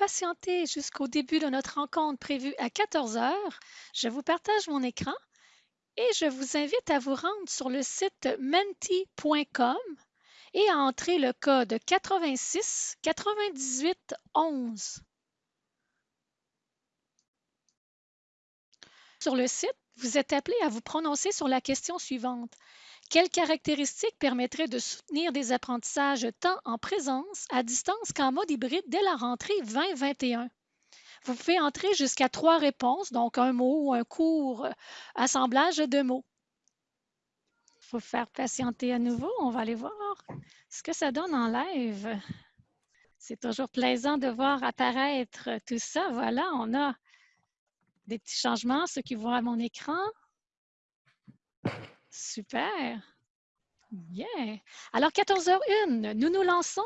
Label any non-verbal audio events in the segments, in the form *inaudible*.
patienter jusqu'au début de notre rencontre prévue à 14 heures, je vous partage mon écran et je vous invite à vous rendre sur le site menti.com et à entrer le code 86 98 11. Sur le site, vous êtes appelé à vous prononcer sur la question suivante. Quelles caractéristiques permettraient de soutenir des apprentissages tant en présence, à distance qu'en mode hybride dès la rentrée 2021? Vous pouvez entrer jusqu'à trois réponses, donc un mot ou un court euh, assemblage de mots. Il faut faire patienter à nouveau. On va aller voir ce que ça donne en live. C'est toujours plaisant de voir apparaître tout ça. Voilà, on a des petits changements, ceux qui voient mon écran. Super. Bien. Alors, 14h01, nous nous lançons.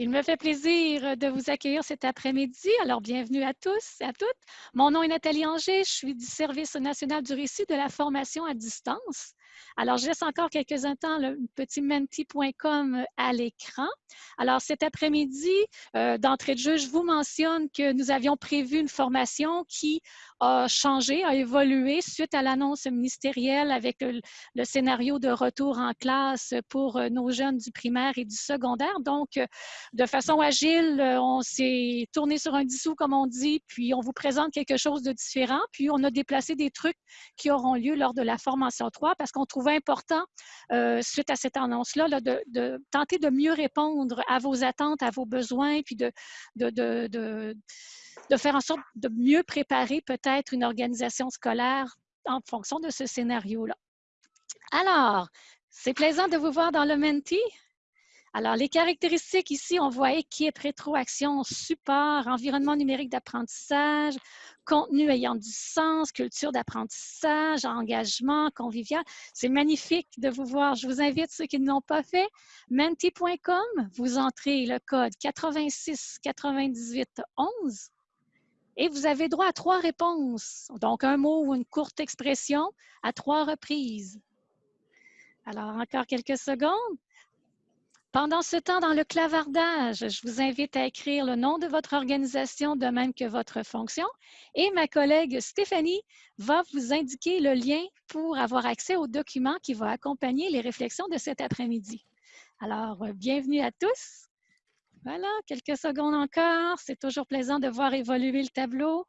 Il me fait plaisir de vous accueillir cet après-midi. Alors, bienvenue à tous et à toutes. Mon nom est Nathalie Anger. Je suis du Service national du récit de la formation à distance. Alors, je laisse encore quelques instants le petit menti.com à l'écran. Alors, cet après-midi, euh, d'entrée de jeu, je vous mentionne que nous avions prévu une formation qui a changé, a évolué suite à l'annonce ministérielle avec le, scénario de retour en classe pour euh, nos jeunes du primaire et du secondaire. Donc, euh, de façon agile, on s'est tourné sur un dissous, comme on dit, puis on vous présente quelque chose de différent, puis on a déplacé des trucs qui auront lieu lors de la formation 3 parce qu'on trouvait important, euh, suite à cette annonce-là, de, tenter de mieux répondre à vos attentes, à vos besoins, puis de, de, faire en sorte de mieux préparer peut-être une organisation scolaire en fonction de ce scénario-là. Alors, c'est plaisant de vous voir dans le Menti. Alors, les caractéristiques ici, on voit équipe, rétroaction, support, environnement numérique d'apprentissage, contenu ayant du sens, culture d'apprentissage, engagement, convivial. C'est magnifique de vous voir. Je vous invite, ceux qui ne l'ont pas fait, menti.com, vous entrez le code 86 98 11 et vous avez droit à trois réponses. Donc, un mot ou une courte expression à trois reprises. Alors, encore quelques secondes. Pendant ce temps, dans le clavardage, je vous invite à écrire le nom de votre organisation de même que votre fonction et ma collègue Stéphanie va vous indiquer le lien pour avoir accès au document qui va accompagner les réflexions de cet après-midi. Alors, euh, bienvenue à tous. Voilà, quelques secondes encore. C'est toujours plaisant de voir évoluer le tableau.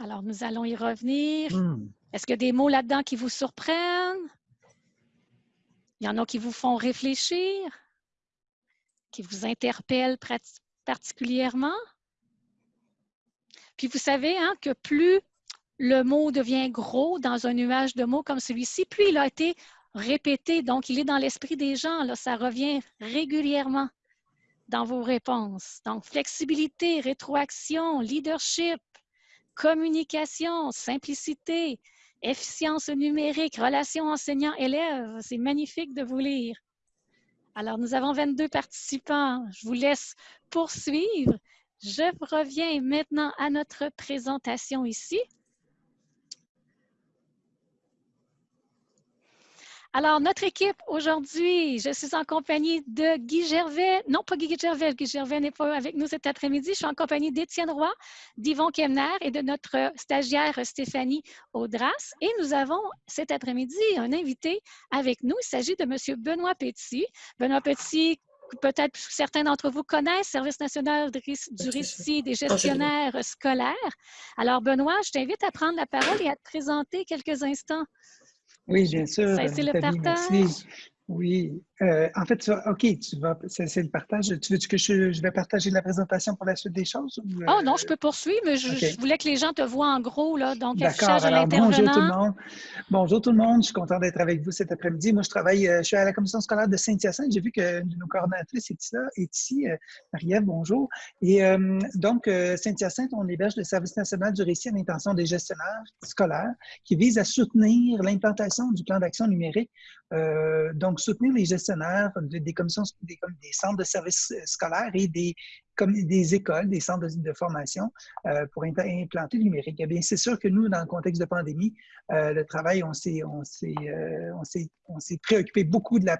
Alors, nous allons y revenir. Hmm. Est-ce qu'il y a des mots là-dedans qui vous surprennent? Il y en a qui vous font réfléchir, qui vous interpellent particulièrement. Puis vous savez hein, que plus le mot devient gros dans un nuage de mots comme celui-ci, plus il a été répété, donc il est dans l'esprit des gens, là, ça revient régulièrement dans vos réponses. Donc, flexibilité, rétroaction, leadership, communication, simplicité, efficience numérique, relations enseignants-élèves. C'est magnifique de vous lire. Alors, nous avons 22 participants. Je vous laisse poursuivre. Je reviens maintenant à notre présentation ici. Alors, notre équipe aujourd'hui, je suis en compagnie de Guy Gervais. Non, pas Guy Gervais. Guy Gervais n'est pas avec nous cet après-midi. Je suis en compagnie d'Étienne Roy, d'Yvon Kemner et de notre stagiaire Stéphanie Audras. Et nous avons cet après-midi un invité avec nous. Il s'agit de M. Benoît Petit. Benoît Petit, peut-être certains d'entre vous connaissent, Service national du récit des gestionnaires scolaires. Alors, Benoît, je t'invite à prendre la parole et à te présenter quelques instants. Oui, bien sûr. C'est le partage. Oui, euh, en fait, OK, tu vas, c'est le partage. Tu veux que je, vais partager la présentation pour la suite des choses? oh non, je peux poursuivre, mais je, voulais que les gens te voient en gros, là, donc affichage à Bonjour tout le monde. Bonjour tout le monde, je suis content d'être avec vous cet après-midi. Moi, je travaille, euh, je suis à la commission scolaire de Saint-Hyacinthe. J'ai vu que nos coordonnatrices est ici, est ici Marie-Ève, bonjour. Et donc, Saint-Hyacinthe, on héberge le service national du récit à l'intention des gestionnaires scolaires qui vise à soutenir l'implantation du plan d'action numérique. Donc, soutenir les gestionnaires des commissions, des, centres de services euh, scolaires et des, des écoles, des centres de, formation euh, pour implanter le numérique. Eh bien, c'est sûr que nous, dans le contexte de pandémie, euh, le travail, on s'est préoccupé beaucoup de la,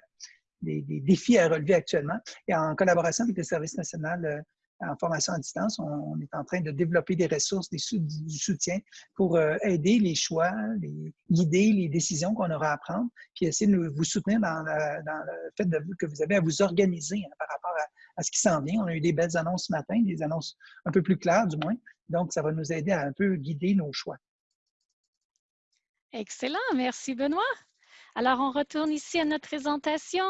des, défis à relever actuellement et en collaboration avec le Service national en formation à distance. On, est en train de développer des ressources, des du soutien pour aider les choix, les, guider les décisions qu'on aura à prendre, puis essayer de vous soutenir dans, le fait de, que vous avez à vous organiser hein, par rapport à, ce qui s'en vient. On a eu des belles annonces ce matin, des annonces un peu plus claires du moins. Donc, ça va nous aider à un peu guider nos choix. Excellent, merci Benoît. Alors, on retourne ici à notre présentation.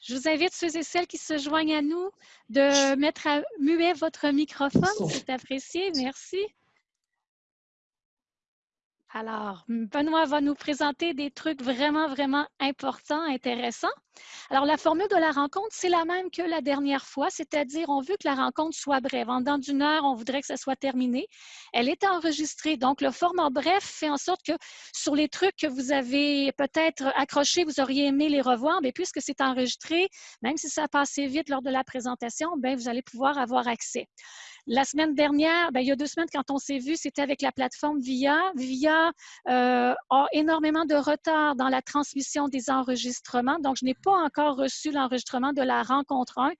Je vous invite, ceux et celles qui se joignent à nous, de mettre à muet votre microphone. C'est apprécié. Merci. Alors, Benoît va nous présenter des trucs vraiment, vraiment importants, intéressants. Alors, la formule de la rencontre, c'est la même que la dernière fois, c'est-à-dire on veut que la rencontre soit brève. En dedans d'une heure, on voudrait que ça soit terminé. Elle est enregistrée. Donc, le format bref fait en sorte que sur les trucs que vous avez peut-être accrochés, vous auriez aimé les revoir, mais puisque c'est enregistré, même si ça a passé vite lors de la présentation, bien, vous allez pouvoir avoir accès. La semaine dernière, ben, il y a deux semaines, quand on s'est vu, c'était avec la plateforme VIA. VIA euh, a énormément de retard dans la transmission des enregistrements, donc je n'ai pas encore reçu l'enregistrement de la rencontre 1.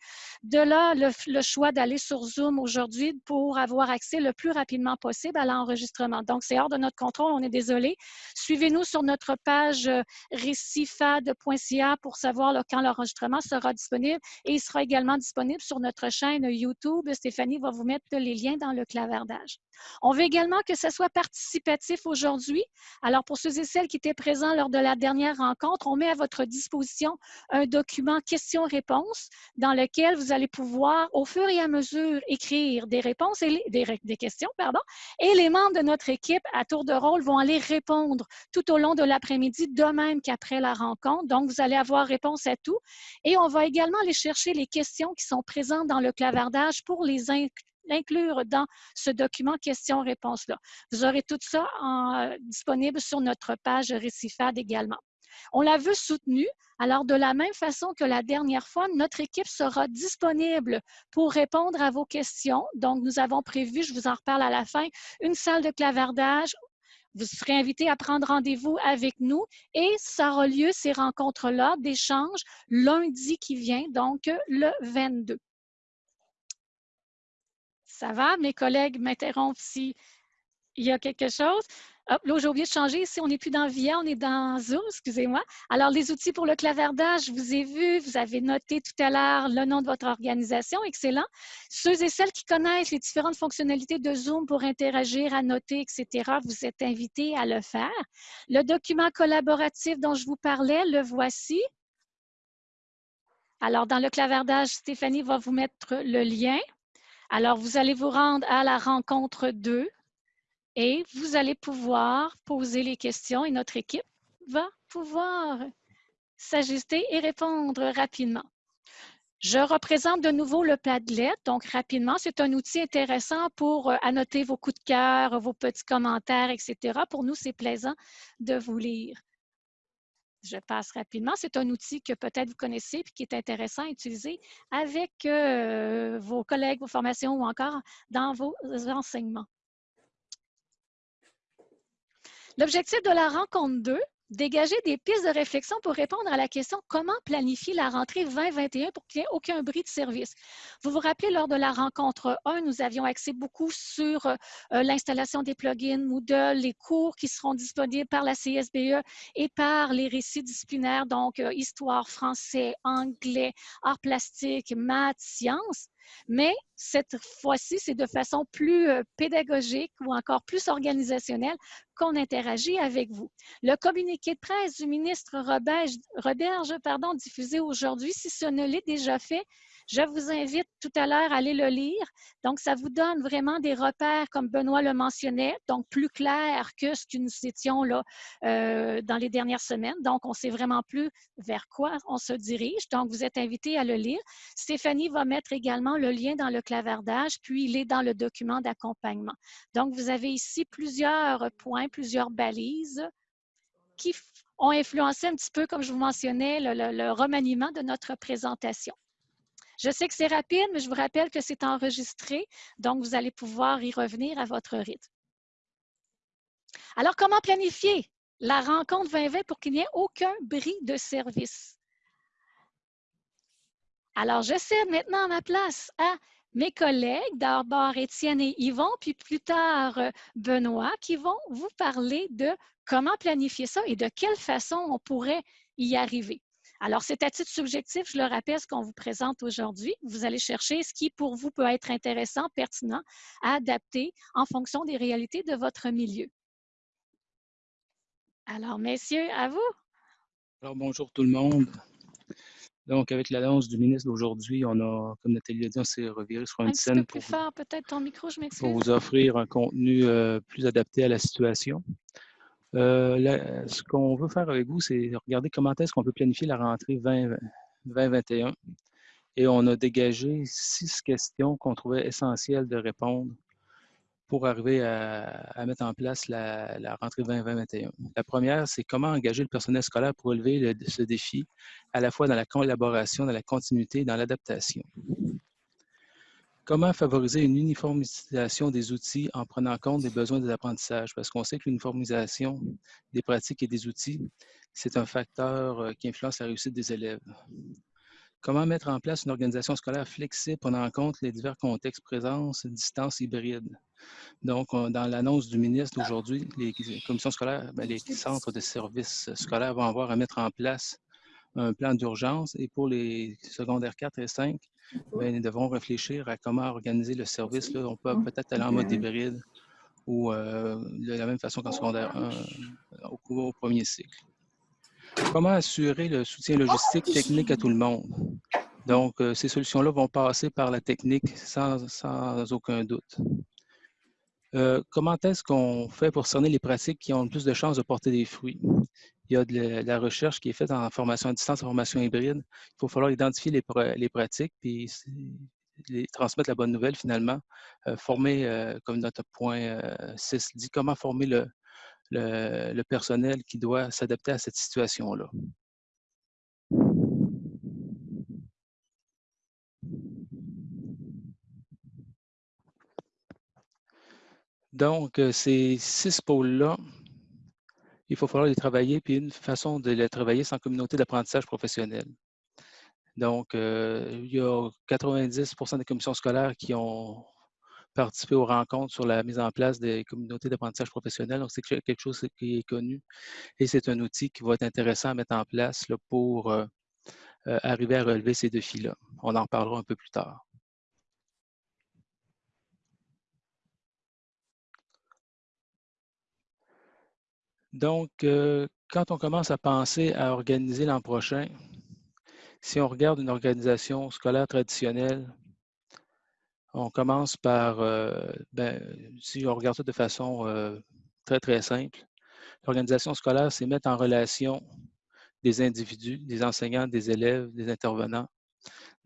De là, le, choix d'aller sur Zoom aujourd'hui pour avoir accès le plus rapidement possible à l'enregistrement. Donc, c'est hors de notre contrôle, on est désolé. Suivez-nous sur notre page euh, récifad.ca pour savoir quand l'enregistrement sera disponible et il sera également disponible sur notre chaîne YouTube. Stéphanie va vous mettre les liens dans le clavardage. On veut également que ce soit participatif aujourd'hui. Alors, pour ceux et celles qui étaient présents lors de la dernière rencontre, on met à votre disposition un document questions-réponses dans lequel vous allez pouvoir, au fur et à mesure, écrire des réponses et des, questions, pardon, et les membres de notre équipe, à tour de rôle, vont aller répondre tout au long de l'après-midi, de même qu'après la rencontre. Donc, vous allez avoir réponse à tout. Et on va également aller chercher les questions qui sont présentes dans le clavardage pour les, l'inclure dans ce document questions-réponses-là. Vous aurez tout ça en, disponible sur notre page Récifade également. On la veut soutenue. Alors, de la même façon que la dernière fois, notre équipe sera disponible pour répondre à vos questions. Donc, nous avons prévu, je vous en reparle à la fin, une salle de clavardage vous serez invité à prendre rendez-vous avec nous et ça aura lieu, ces rencontres-là, d'échange, lundi qui vient, donc le 22. Ça va? Mes collègues m'interrompent s'il y a quelque chose. Hop, là, j'ai oublié de changer. Ici, on n'est plus dans VIA, on est dans Zoom, excusez-moi. Alors, les outils pour le clavardage, je vous ai vu, vous avez noté tout à l'heure le nom de votre organisation. Excellent. Ceux et celles qui connaissent les différentes fonctionnalités de Zoom pour interagir, annoter, etc., vous êtes invités à le faire. Le document collaboratif dont je vous parlais, le voici. Alors, dans le clavardage, Stéphanie va vous mettre le lien. Alors, vous allez vous rendre à la rencontre 2 et vous allez pouvoir poser les questions et notre équipe va pouvoir s'ajuster et répondre rapidement. Je représente de nouveau le Padlet. Donc, rapidement, c'est un outil intéressant pour euh, annoter vos coups de cœur, vos petits commentaires, etc. Pour nous, c'est plaisant de vous lire. Je passe rapidement. C'est un outil que peut-être vous connaissez et qui est intéressant à utiliser avec euh, vos collègues, vos formations ou encore dans vos enseignements. L'objectif de la rencontre 2, dégager des pistes de réflexion pour répondre à la question comment planifier la rentrée 2021 pour qu'il n'y ait aucun bris de service. Vous vous rappelez, lors de la rencontre 1, nous avions axé beaucoup sur euh, l'installation des plugins Moodle, les cours qui seront disponibles par la CSBE et par les récits disciplinaires, donc euh, histoire, français, anglais, arts plastiques, maths, sciences. Mais cette fois-ci, c'est de façon plus euh, pédagogique ou encore plus organisationnelle qu'on interagit avec vous. Le communiqué de presse du ministre Roberge, pardon, diffusé aujourd'hui, si ce ne l'est déjà fait, je vous invite tout à l'heure à aller le lire. Donc, ça vous donne vraiment des repères, comme Benoît le mentionnait, donc plus clair que ce que nous étions là euh, dans les dernières semaines. Donc, on sait vraiment plus vers quoi on se dirige. Donc, vous êtes invité à le lire. Stéphanie va mettre également le lien dans le clavardage, puis il est dans le document d'accompagnement. Donc, vous avez ici plusieurs points, plusieurs balises qui ont influencé un petit peu, comme je vous mentionnais, le remaniement de notre présentation. Je sais que c'est rapide, mais je vous rappelle que c'est enregistré, donc vous allez pouvoir y revenir à votre rythme. Alors, comment planifier la rencontre 2020 pour qu'il n'y ait aucun bris de service? Alors, je cède maintenant ma place à mes collègues, d'abord Étienne et Yvon, puis plus tard euh, Benoît, qui vont vous parler de comment planifier ça et de quelle façon on pourrait y arriver. Alors, c'est à titre subjectif, je le rappelle, ce qu'on vous présente aujourd'hui. Vous allez chercher ce qui, pour vous, peut être intéressant, pertinent, à adapter en fonction des réalités de votre milieu. Alors, messieurs, à vous. Alors, bonjour tout le monde. Donc, avec l'annonce du ministre d'aujourd'hui, on a, comme Nathalie l'a dit, on s'est reviré sur une scène pour, peut-être ton micro, je pour vous offrir un contenu euh, plus adapté à la situation. Euh, ce qu'on veut faire avec vous, c'est regarder comment est-ce qu'on peut planifier la rentrée 2021. Et on a dégagé six questions qu'on trouvait essentielles de répondre pour arriver à, mettre en place la, rentrée 2021. La première, c'est comment engager le personnel scolaire pour relever ce défi, à la fois dans la collaboration, dans la continuité dans l'adaptation. Comment favoriser une uniformisation des outils en prenant compte des besoins des apprentissages? Parce qu'on sait que l'uniformisation des pratiques et des outils, c'est un facteur euh, qui influence la réussite des élèves. Comment mettre en place une organisation scolaire flexible prenant en compte les divers contextes présence, distance hybride? Donc, dans l'annonce du ministre d'aujourd'hui, les commissions scolaires, ben, les centres de services scolaires vont avoir à mettre en place un plan d'urgence et pour les secondaires 4 et 5, ben, nous devrons réfléchir à comment organiser le service. Là. On peut peut-être aller en mode hybride ou euh, de la même façon qu'en secondaire 1 au, au, premier cycle. Comment assurer le soutien logistique technique à tout le monde? Donc, euh, ces solutions-là vont passer par la technique sans, sans aucun doute. Euh, comment est-ce qu'on fait pour cerner les pratiques qui ont le plus de chances de porter des fruits? Il y a de la recherche qui est faite en formation à distance, en formation hybride. Il faut falloir identifier les, pratiques, puis transmettre la bonne nouvelle finalement. Euh, former, euh, comme notre point 6 dit, comment former le personnel qui doit s'adapter à cette situation-là. Donc, ces six pôles-là, il faut falloir les travailler, puis une façon de les travailler, c'est en communauté d'apprentissage professionnel. Donc, il y a 90% des commissions scolaires qui ont participé aux rencontres sur la mise en place des communautés d'apprentissage professionnel. Donc, c'est quelque chose qui est connu et c'est un outil qui va être intéressant à mettre en place pour arriver à relever ces défis-là. On en parlera un peu plus tard. Donc, euh, quand on commence à penser à organiser l'an prochain, si on regarde une organisation scolaire traditionnelle, on commence par, euh, ben, si on regarde ça de façon euh, très, très simple, l'organisation scolaire, c'est mettre en relation des individus, des enseignants, des élèves, des intervenants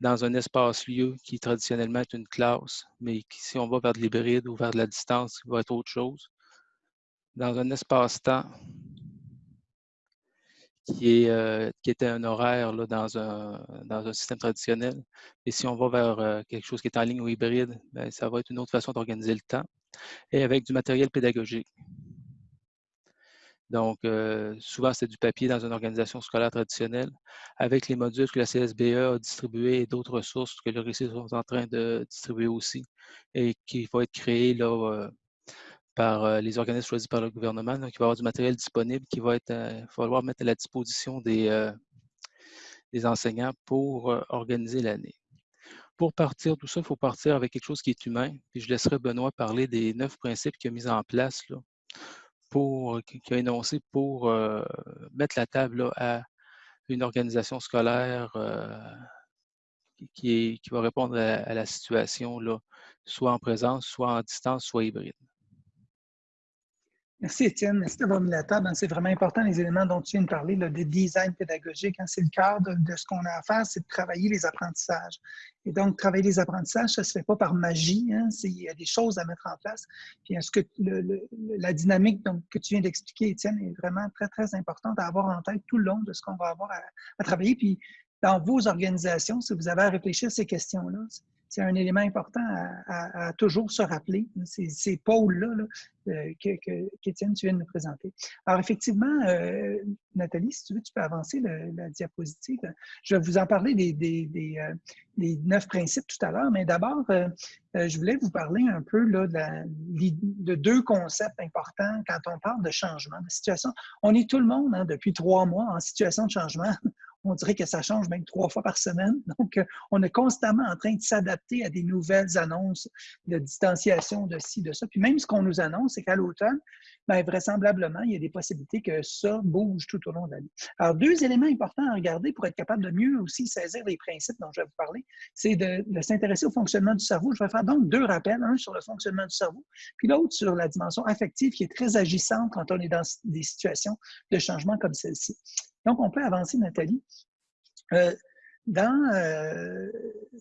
dans un espace-lieu qui traditionnellement est une classe, mais qui, si on va vers de l'hybride ou vers de la distance, va être autre chose dans un espace-temps euh, qui était un horaire là, dans, un, système traditionnel. Et si on va vers euh, quelque chose qui est en ligne ou hybride, bien, ça va être une autre façon d'organiser le temps et avec du matériel pédagogique. Donc, euh, souvent, c'est du papier dans une organisation scolaire traditionnelle, avec les modules que la CSBE a distribués et d'autres ressources que le récit est en train de distribuer aussi, et qui vont être créés là, par euh, les organismes choisis par le gouvernement. Donc, il va y avoir du matériel disponible qui va être, euh, falloir mettre à la disposition des, euh, enseignants pour organiser l'année. Pour partir tout ça, il faut partir avec quelque chose qui est humain. Puis je laisserai Benoît parler des neuf principes qu'il a mis en place, pour, qu'il a énoncé pour mettre la table à une organisation scolaire qui, va répondre à, la situation, soit en présence, soit en distance, soit hybride. Merci Étienne, merci d'avoir mis la table. C'est vraiment important les éléments dont tu viens de parler, le design pédagogique. Hein. C'est le cœur de, ce qu'on a à faire, c'est de travailler les apprentissages. Et donc, travailler les apprentissages, ça ne se fait pas par magie. Hein. Il y a des choses à mettre en place. Puis, est-ce que la dynamique que tu viens d'expliquer, Étienne, est vraiment très, très importante à avoir en tête tout le long de ce qu'on va avoir à, travailler? Puis, dans vos organisations, si vous avez à réfléchir à ces questions-là, c'est un élément important à, toujours se rappeler, ces, pôles-là euh, qu'Étienne, tu viens de nous présenter. Alors, effectivement, euh, Nathalie, si tu veux, tu peux avancer la diapositive. Je vais vous en parler des, euh, neuf principes tout à l'heure, mais d'abord, je voulais vous parler un peu de, deux concepts importants quand on parle de changement, de situation. On est tout le monde, hein, depuis trois mois, en situation de changement on dirait que ça change même trois fois par semaine. *laughs* Donc, euh, on est constamment en train de s'adapter à des nouvelles annonces de distanciation de ci, de ça. Puis même ce qu'on nous annonce, c'est qu'à l'automne, bien, vraisemblablement, il y a des possibilités que ça bouge tout au long de l'année. Alors, deux éléments importants à regarder pour être capable de mieux aussi saisir les principes dont je vais vous parler, c'est de, s'intéresser au fonctionnement du cerveau. Je vais faire donc deux rappels, un sur le fonctionnement du cerveau, puis l'autre sur la dimension affective qui est très agissante quand on est dans des situations de changement comme celle-ci. Donc, on peut avancer, Nathalie. Euh, dans euh,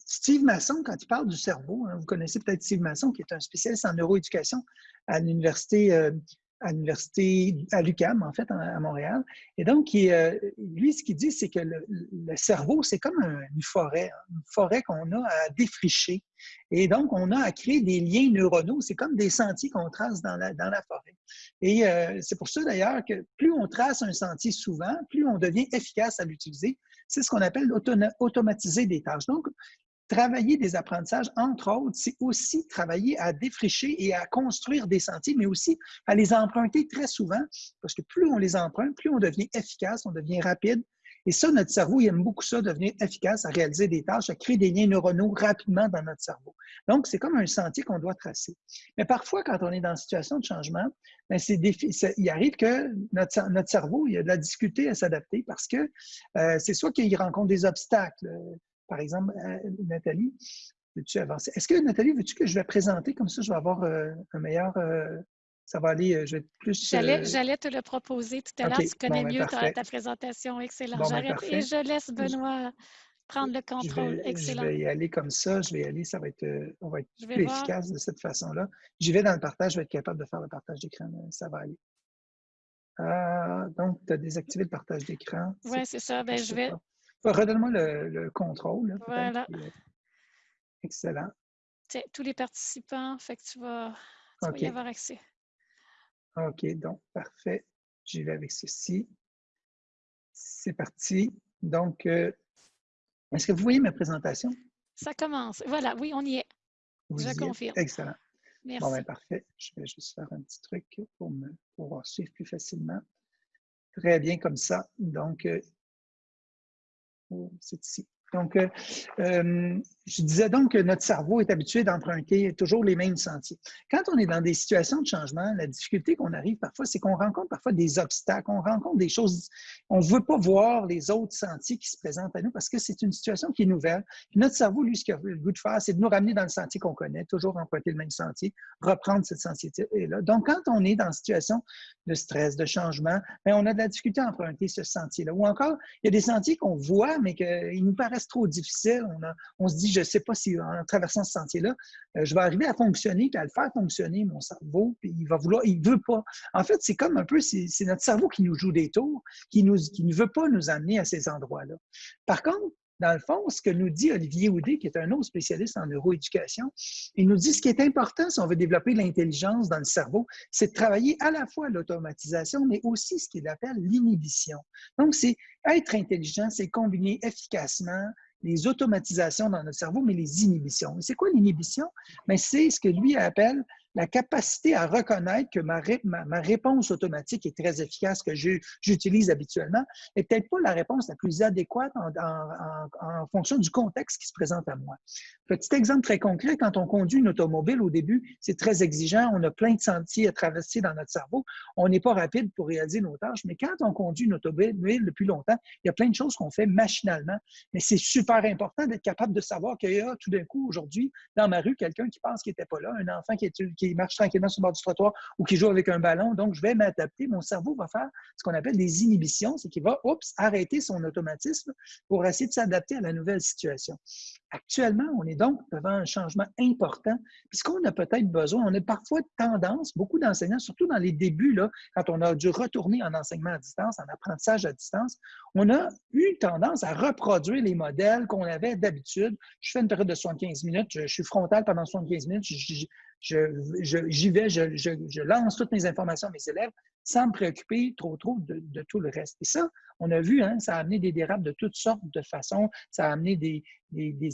Steve Masson, quand il parle du cerveau, hein, vous connaissez peut-être Steve Masson, qui est un spécialiste en neuroéducation à l'université euh, à l'université, à l'UQAM, en fait, à Montréal. Et donc, lui, ce qu'il dit, c'est que le, cerveau, c'est comme une forêt, hein, une forêt qu'on a à défricher. Et donc, on a à créer des liens neuronaux. C'est comme des sentiers qu'on trace dans la, dans la forêt. Et c'est pour ça, d'ailleurs, que plus on trace un sentier souvent, plus on devient efficace à l'utiliser. C'est ce qu'on appelle automatiser des tâches. Donc, travailler des apprentissages, entre autres, c'est aussi travailler à défricher et à construire des sentiers, mais aussi à les emprunter très souvent, parce que plus on les emprunte, plus on devient efficace, on devient rapide. Et ça, notre cerveau, il aime beaucoup ça, devenir efficace à réaliser des tâches, à créer des liens neuronaux rapidement dans notre cerveau. Donc, c'est comme un sentier qu'on doit tracer. Mais parfois, quand on est dans une situation de changement, bien, il arrive que notre, cerveau, il a de la difficulté à s'adapter parce que euh, c'est soit qu'il rencontre des obstacles. Par exemple, euh, Nathalie, veux-tu avancer? Est-ce que, Nathalie, veux-tu que je vais présenter? Comme ça, je vais avoir euh, un meilleur ça va aller, je vais plus... J'allais te le proposer tout à l'heure. Tu connais ben, mieux ta, présentation. Excellent. Ben, J'arrête et je laisse Benoît prendre le contrôle. Excellent. Je vais y aller comme ça. Je vais y aller. Ça va être, euh, on va être plus efficace de cette façon-là. J'y vais dans le partage. Je vais être capable de faire le partage d'écran. Ça va aller. Ah, donc, tu as désactivé le partage d'écran. Oui, c'est ça. Ben, je vais... Redonne-moi le, contrôle. voilà. Excellent. tous les participants, fait que tu vas, tu vas y avoir accès. OK, donc, parfait. J'y vais avec ceci. C'est parti. Donc, euh, est-ce que vous voyez ma présentation? Ça commence. Voilà, oui, on y est. Je confirme. Excellent. Merci. Bon, bien, parfait. Je vais juste faire un petit truc pour me pouvoir suivre plus facilement. Très bien comme ça. Donc, euh, c'est ici. Donc, euh, euh, je disais donc que notre cerveau est habitué d'emprunter toujours les mêmes sentiers. Quand on est dans des situations de changement, la difficulté qu'on arrive parfois, c'est qu'on rencontre parfois des obstacles, on rencontre des choses, on ne veut pas voir les autres sentiers qui se présentent à nous parce que c'est une situation qui est nouvelle. notre cerveau, lui, ce qu'il a le goût de faire, c'est de nous ramener dans le sentier qu'on connaît, toujours emprunter le même sentier, reprendre ce sentier-là. Donc, quand on est dans une situation de stress, de changement, bien, on a de la difficulté à emprunter ce sentier-là. Ou encore, il y a des sentiers qu'on voit, mais qu'ils nous paraissent trop difficile. On, se dit, je ne sais pas si en traversant ce sentier-là, euh, je vais arriver à fonctionner, puis à le faire fonctionner, mon cerveau, puis il va vouloir, il ne veut pas. En fait, c'est comme un peu, c'est notre cerveau qui nous joue des tours, qui, nous, qui ne veut pas nous amener à ces endroits-là. Par contre, dans le fond, ce que nous dit Olivier Houdet, qui est un autre spécialiste en neuroéducation, il nous dit ce qui est important si on veut développer l'intelligence dans le cerveau, c'est de travailler à la fois l'automatisation, mais aussi ce qu'il appelle l'inhibition. Donc, c'est être intelligent, c'est combiner efficacement les automatisations dans notre cerveau, mais les inhibitions. C'est quoi l'inhibition? Ben, c'est ce que lui appelle la capacité à reconnaître que ma, réponse automatique est très efficace, que j'utilise habituellement, n'est peut-être pas la réponse la plus adéquate en, fonction du contexte qui se présente à moi. Petit exemple très concret, quand on conduit une automobile au début, c'est très exigeant, on a plein de sentiers à traverser dans notre cerveau, on n'est pas rapide pour réaliser nos tâches, mais quand on conduit une automobile depuis longtemps, il y a plein de choses qu'on fait machinalement, mais c'est super important d'être capable de savoir qu'il y a tout d'un coup aujourd'hui dans ma rue quelqu'un qui pense qu'il n'était pas là, un enfant qui est, qui marche tranquillement sur le bord du trottoir ou qui joue avec un ballon. Donc, je vais m'adapter. Mon cerveau va faire ce qu'on appelle des inhibitions, c'est qu'il va, oups, arrêter son automatisme pour essayer de s'adapter à la nouvelle situation. Actuellement, on est donc devant un changement important, puisqu'on a peut-être besoin, on a parfois tendance, beaucoup d'enseignants, surtout dans les débuts, là, quand on a dû retourner en enseignement à distance, en apprentissage à distance, on a eu tendance à reproduire les modèles qu'on avait d'habitude. Je fais une période de 75 minutes, je, suis frontal pendant 75 minutes, j'y vais, je, lance toutes mes informations à mes élèves sans me préoccuper trop, trop de, tout le reste. Et ça, on a vu, hein, ça a amené des dérapes de toutes sortes de façons. Ça a amené des,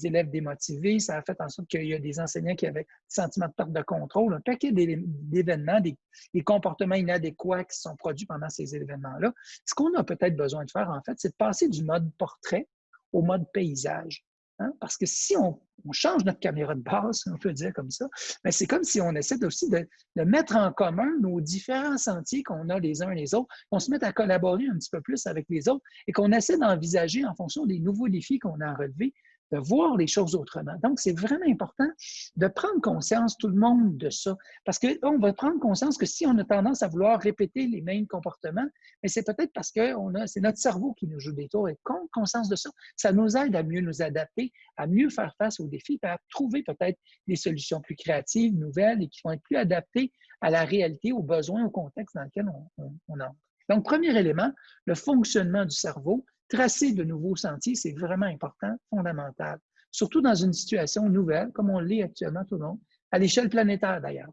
élèves démotivés. Ça a fait en sorte qu'il y a des enseignants qui avaient des sentiments de perte de contrôle, un paquet d'événements, des, des, comportements inadéquats qui sont produits pendant ces événements-là. Ce qu'on a peut-être besoin de faire, en fait, c'est de passer du mode portrait au mode paysage. Hein? Parce que si on, change notre caméra de base, on peut dire comme ça, ben, c'est comme si on essaie aussi de, mettre en commun nos différents sentiers qu'on a les uns et les autres, qu'on se mette à collaborer un petit peu plus avec les autres et qu'on essaie d'envisager en fonction des nouveaux défis qu'on a à relever, de voir les choses autrement. Donc, c'est vraiment important de prendre conscience, tout le monde, de ça. Parce qu'on va prendre conscience que si on a tendance à vouloir répéter les mêmes comportements, mais c'est peut-être parce que c'est notre cerveau qui nous joue des tours. Et prendre conscience de ça, ça nous aide à mieux nous adapter, à mieux faire face aux défis, à trouver peut-être des solutions plus créatives, nouvelles et qui vont être plus adaptées à la réalité, aux besoins, au contexte dans lequel on, on entre. Donc, premier élément, le fonctionnement du cerveau tracer de nouveaux sentiers, c'est vraiment important, fondamental. Surtout dans une situation nouvelle, comme on l'est actuellement tout le monde, à l'échelle planétaire d'ailleurs.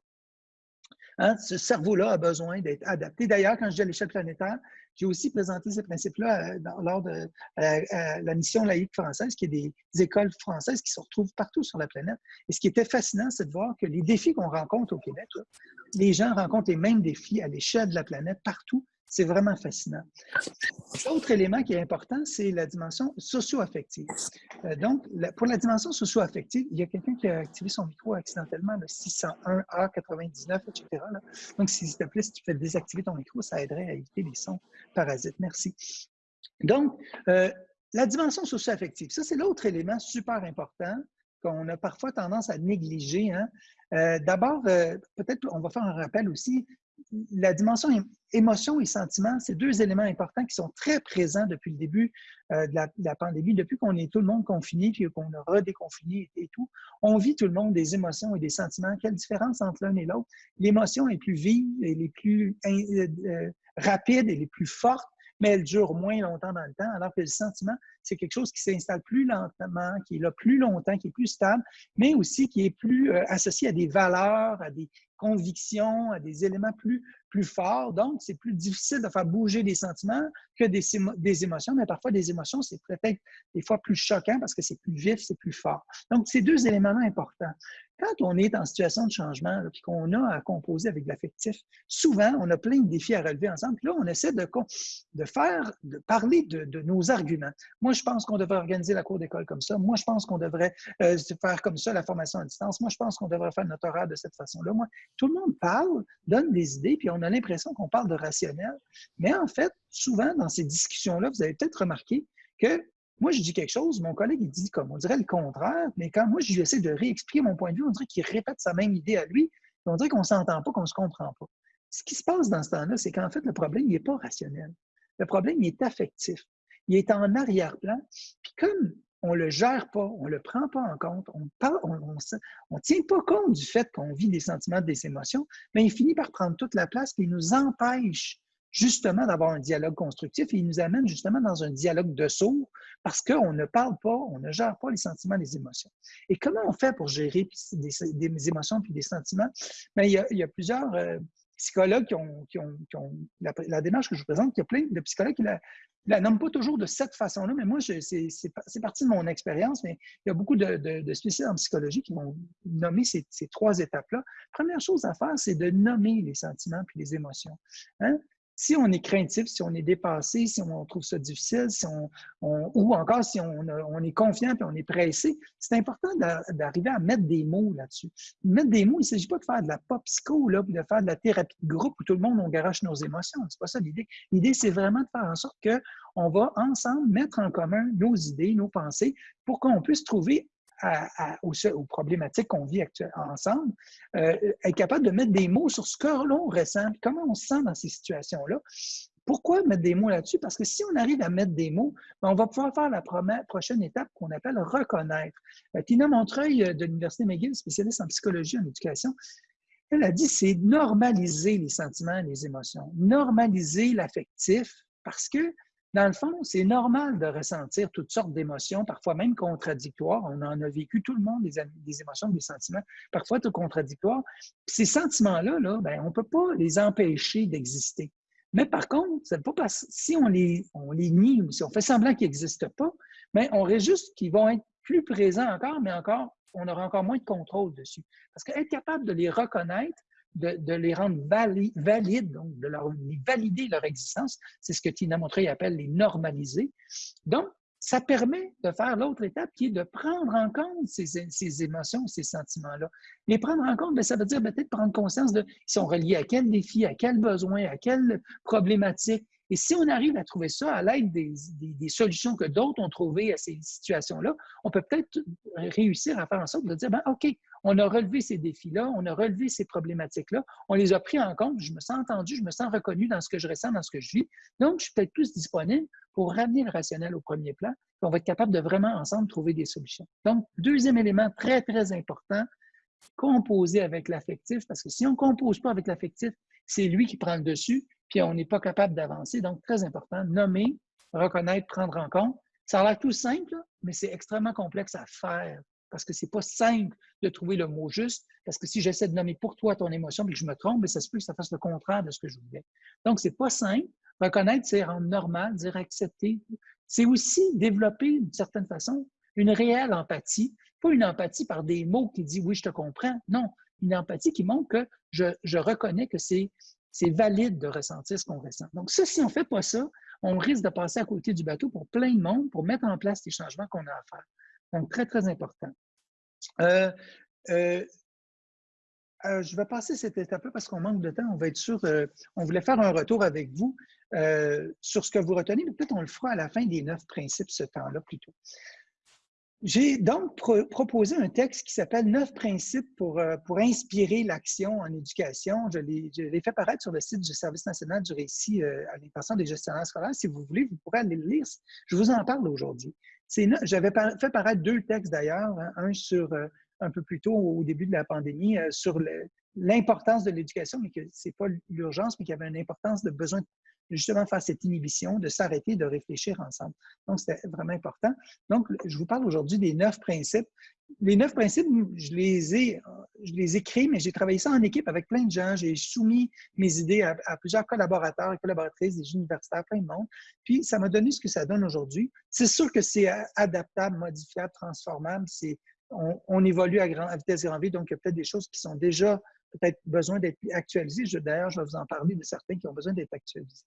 Hein, ce cerveau-là a besoin d'être adapté. D'ailleurs, quand je dis à l'échelle planétaire, j'ai aussi présenté ces principes-là euh, lors de euh, euh, la mission laïque française, qui est des, écoles françaises qui se retrouvent partout sur la planète. Et ce qui était fascinant, c'est de voir que les défis qu'on rencontre au Québec, les gens rencontrent les mêmes défis à l'échelle de la planète partout c'est vraiment fascinant. L'autre élément qui est important, c'est la dimension socio-affective. Euh, donc, pour la dimension socio-affective, il y a quelqu'un qui a activé son micro accidentellement, le 601A99, etc. Donc, s'il te plaît, si tu fais désactiver ton micro, ça aiderait à éviter les sons parasites. Merci. Donc, euh, la dimension socio-affective, ça, c'est l'autre élément super important qu'on a parfois tendance à négliger. Hein. Euh, d'abord, peut-être on va faire un rappel aussi, la dimension émotion et sentiment, c'est deux éléments importants qui sont très présents depuis le début euh, de, la, pandémie, depuis qu'on est tout le monde confiné, puis qu'on a redéconfiné et, tout. On vit tout le monde des émotions et des sentiments. Quelle différence entre l'un et l'autre? L'émotion est plus vive, elle est plus euh, euh, rapide, elle est plus forte, mais elle dure moins longtemps dans le temps, alors que le sentiment, c'est quelque chose qui s'installe plus lentement, qui est là plus longtemps, qui est plus stable, mais aussi qui est plus associé à des valeurs, à des à des éléments plus, plus forts. Donc, c'est plus difficile de faire bouger des sentiments que des, des émotions, mais parfois des émotions, c'est peut-être des fois plus choquant parce que c'est plus vif, c'est plus fort. Donc, ces deux éléments-là importants. Quand on est en situation de changement et qu'on a à composer avec l'affectif, souvent, on a plein de défis à relever ensemble. Puis là, on essaie de, de faire, de parler de, de nos arguments. Moi, je pense qu'on devrait organiser la cour d'école comme ça. Moi, je pense qu'on devrait euh, faire comme ça la formation à distance. Moi, je pense qu'on devrait faire notre horaire de cette façon-là. Moi, tout le monde parle, donne des idées, puis on a l'impression qu'on parle de rationnel. Mais en fait, souvent, dans ces discussions-là, vous avez peut-être remarqué que moi, je dis quelque chose, mon collègue, il dit comme on dirait le contraire, mais quand moi, je essaie de réexpliquer mon point de vue, on dirait qu'il répète sa même idée à lui, on dirait qu'on ne s'entend pas, qu'on ne se comprend pas. Ce qui se passe dans ce temps-là, c'est qu'en fait, le problème, il n'est pas rationnel. Le problème, il est affectif. Il est en arrière-plan. Puis comme on ne le gère pas, on ne le prend pas en compte, on ne on, tient pas compte du fait qu'on vit des sentiments, des émotions, mais il finit par prendre toute la place et il nous empêche justement d'avoir un dialogue constructif et il nous amène justement dans un dialogue de sourds parce qu'on ne parle pas, on ne gère pas les sentiments, les émotions. Et comment on fait pour gérer des, émotions puis des sentiments? Bien, il, y a, plusieurs euh, psychologues qui ont, qui ont, la, démarche que je vous présente, il y a plein de psychologues qui la, la nomment pas toujours de cette façon-là, mais moi, c'est parti de mon expérience, mais il y a beaucoup de, de, spécialistes en psychologie qui vont nommer ces, ces trois étapes-là. Première chose à faire, c'est de nommer les sentiments puis les émotions. Hein? Si on est craintif, si on est dépassé, si on trouve ça difficile, si on, ou encore si on, est confiant et on est pressé, c'est important d'arriver à mettre des mots là-dessus. Mettre des mots, il ne s'agit pas de faire de la pop psycho, là, de faire de la thérapie de groupe où tout le monde on garoche nos émotions. C'est pas ça l'idée. L'idée, c'est vraiment de faire en sorte qu'on va ensemble mettre en commun nos idées, nos pensées pour qu'on puisse trouver aux, problématiques qu'on vit ensemble, euh, être capable de mettre des mots sur ce que l'on ressent, comment on se sent dans ces situations-là. Pourquoi mettre des mots là-dessus? Parce que si on arrive à mettre des mots, ben, on va pouvoir faire la prochaine étape qu'on appelle reconnaître. Euh, Tina Montreuil euh, de l'Université McGill, spécialiste en psychologie et en éducation, elle a dit c'est normaliser les sentiments et les émotions, normaliser l'affectif, parce que dans le fond, c'est normal de ressentir toutes sortes d'émotions, parfois même contradictoires. On en a vécu tout le monde, des, émotions, des sentiments, parfois tout contradictoires. ces sentiments-là, là, ben, on ne peut pas les empêcher d'exister. Mais par contre, c'est pas si on les, on nie ou si on fait semblant qu'ils n'existent pas, mais on risque juste qu'ils vont être plus présents encore, mais encore, on aura encore moins de contrôle dessus. Parce qu'être capable de les reconnaître, de, les rendre valides, donc de leur, valider leur existence. C'est ce que Tina Montreuil appelle les normaliser. Donc, ça permet de faire l'autre étape qui est de prendre en compte ces, émotions, ces sentiments-là. Les prendre en compte, bien, ça veut dire peut-être prendre conscience de ils sont reliés à quel défi, à quel besoin, à quelle problématique. Et si on arrive à trouver ça à l'aide des, solutions que d'autres ont trouvées à ces situations-là, on peut peut-être réussir à faire en sorte de dire, ben, OK, on a relevé ces défis-là, on a relevé ces problématiques-là, on les a pris en compte, je me sens entendu, je me sens reconnu dans ce que je ressens, dans ce que je vis. Donc, je suis peut-être plus disponible pour ramener le rationnel au premier plan, on va être capable de vraiment ensemble trouver des solutions. Donc, deuxième élément très, très important, composer avec l'affectif, parce que si on ne compose pas avec l'affectif, c'est lui qui prend le dessus, puis on n'est pas capable d'avancer. Donc, très important, nommer, reconnaître, prendre en compte. Ça a l'air tout simple, mais c'est extrêmement complexe à faire parce que ce n'est pas simple de trouver le mot juste, parce que si j'essaie de nommer pour toi ton émotion et que je me trompe, ça se peut que ça fasse le contraire de ce que je voulais. Donc, ce n'est pas simple. Reconnaître, c'est rendre normal, dire accepter. C'est aussi développer, d'une certaine façon, une réelle empathie. Pas une empathie par des mots qui disent oui, je te comprends. Non, une empathie qui montre que je reconnais que c'est valide de ressentir ce qu'on ressent. Donc, ça, si on ne fait pas ça, on risque de passer à côté du bateau pour plein de monde pour mettre en place les changements qu'on a à faire. Donc, très, très important. Euh, euh, euh, je vais passer cette étape-là parce qu'on manque de temps. On va être sûr, on voulait faire un retour avec vous sur ce que vous retenez, mais peut-être on le fera à la fin des neuf principes ce temps-là plutôt. J'ai donc proposé un texte qui s'appelle Neuf principes pour, pour inspirer l'action en éducation. Je l'ai fait paraître sur le site du Service national du récit à l'intention des gestionnaires scolaires. Si vous voulez, vous pourrez aller le lire. Je vous en parle aujourd'hui. J'avais fait paraître deux textes d'ailleurs, hein, un sur euh, un peu plus tôt au début de la pandémie, euh, sur l'importance de l'éducation, mais que ce n'est pas l'urgence, mais qu'il y avait une importance de besoin justement faire cette inhibition, de s'arrêter, de réfléchir ensemble. Donc, c'était vraiment important. Donc, je vous parle aujourd'hui des neuf principes les neuf principes, je les ai, je les ai créés, mais j'ai travaillé ça en équipe avec plein de gens. J'ai soumis mes idées à, plusieurs collaborateurs et collaboratrices, des universitaires, plein de monde. Puis, ça m'a donné ce que ça donne aujourd'hui. C'est sûr que c'est adaptable, modifiable, transformable. On, on, évolue à, grand, à vitesse grand V, donc il y a peut-être des choses qui sont déjà peut-être besoin d'être actualisées. D'ailleurs, je vais vous en parler de certains qui ont besoin d'être actualisés.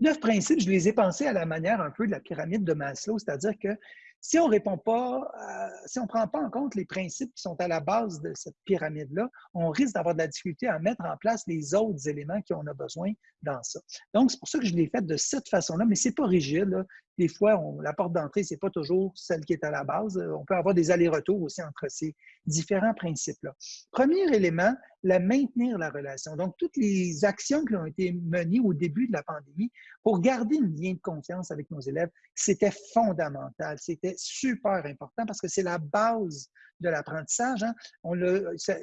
Neuf principes, je les ai pensés à la manière un peu de la pyramide de Maslow, c'est-à-dire que si on répond pas, si on ne prend pas en compte les principes qui sont à la base de cette pyramide-là, on risque d'avoir de la difficulté à mettre en place les autres éléments qu'on a besoin dans ça. Donc, c'est pour ça que je l'ai fait de cette façon-là, mais ce n'est pas rigide. Des fois, la porte d'entrée, ce n'est pas toujours celle qui est à la base. On peut avoir des allers-retours aussi entre ces différents principes-là. Premier élément, la maintenir la relation. Donc, toutes les actions qui ont été menées au début de la pandémie pour garder une lien de confiance avec nos élèves, c'était fondamental. C'était super important parce que c'est la base de l'apprentissage. Hein.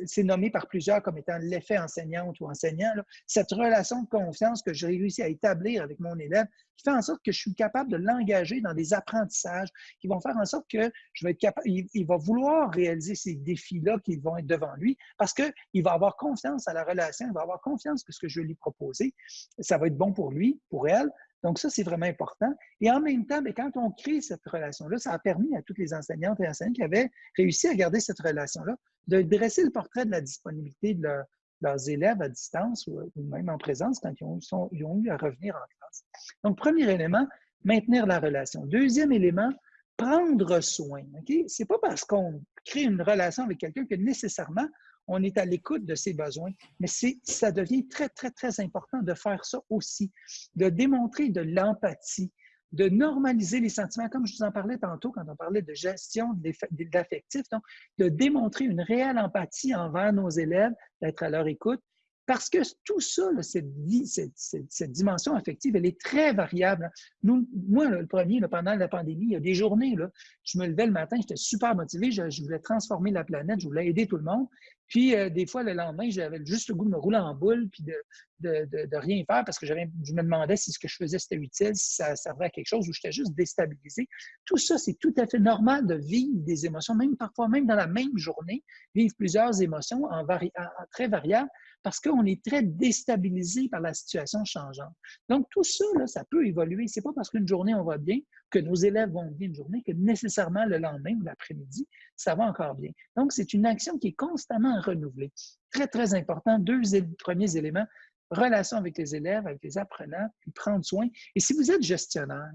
C'est nommé par plusieurs comme étant l'effet enseignante ou enseignant. Cette relation de confiance que j'ai réussi à établir avec mon élève fait en sorte que je suis capable de l'engager dans des apprentissages qui vont faire en sorte que je vais être capable, il, va vouloir réaliser ces défis-là qui vont être devant lui parce qu'il va avoir confiance à la relation, il va avoir confiance que ce que je vais lui proposer, ça va être bon pour lui, pour elle, donc, ça, c'est vraiment important. Et en même temps, mais quand on crée cette relation-là, ça a permis à toutes les enseignantes et enseignants qui avaient réussi à garder cette relation-là de dresser le portrait de la disponibilité de, leurs élèves à distance ou, même en présence quand ils ont, eu à revenir en classe. Donc, premier élément, maintenir la relation. Deuxième élément, prendre soin. Ce n'est pas parce qu'on crée une relation avec quelqu'un que nécessairement on est à l'écoute de ses besoins. Mais ça devient très, très, très important de faire ça aussi, de démontrer de l'empathie, de normaliser les sentiments, comme je vous en parlais tantôt quand on parlait de gestion d'affectif, donc de démontrer une réelle empathie envers nos élèves, d'être à leur écoute, parce que tout ça, cette, vie, cette, dimension affective, elle est très variable. Nous, moi, le premier, pendant la pandémie, il y a des journées, je me levais le matin, j'étais super motivé, je, voulais transformer la planète, je voulais aider tout le monde. Puis, euh, des fois, le lendemain, j'avais juste le goût de me rouler en boule puis de, de, rien faire parce que je me demandais si ce que je faisais, c'était utile, si ça servait à quelque chose ou j'étais juste déstabilisé. Tout ça, c'est tout à fait normal de vivre des émotions, même parfois, même dans la même journée, vivre plusieurs émotions en, en très variables parce qu'on est très déstabilisé par la situation changeante. Donc, tout ça, là, ça peut évoluer. Ce n'est pas parce qu'une journée, on va bien, que nos élèves vont bien une journée, que nécessairement le lendemain ou l'après-midi, ça va encore bien. Donc, c'est une action qui est constamment renouvelée. Très, très important. Deux premiers éléments, relation avec les élèves, avec les apprenants, puis prendre soin. Et si vous êtes gestionnaire,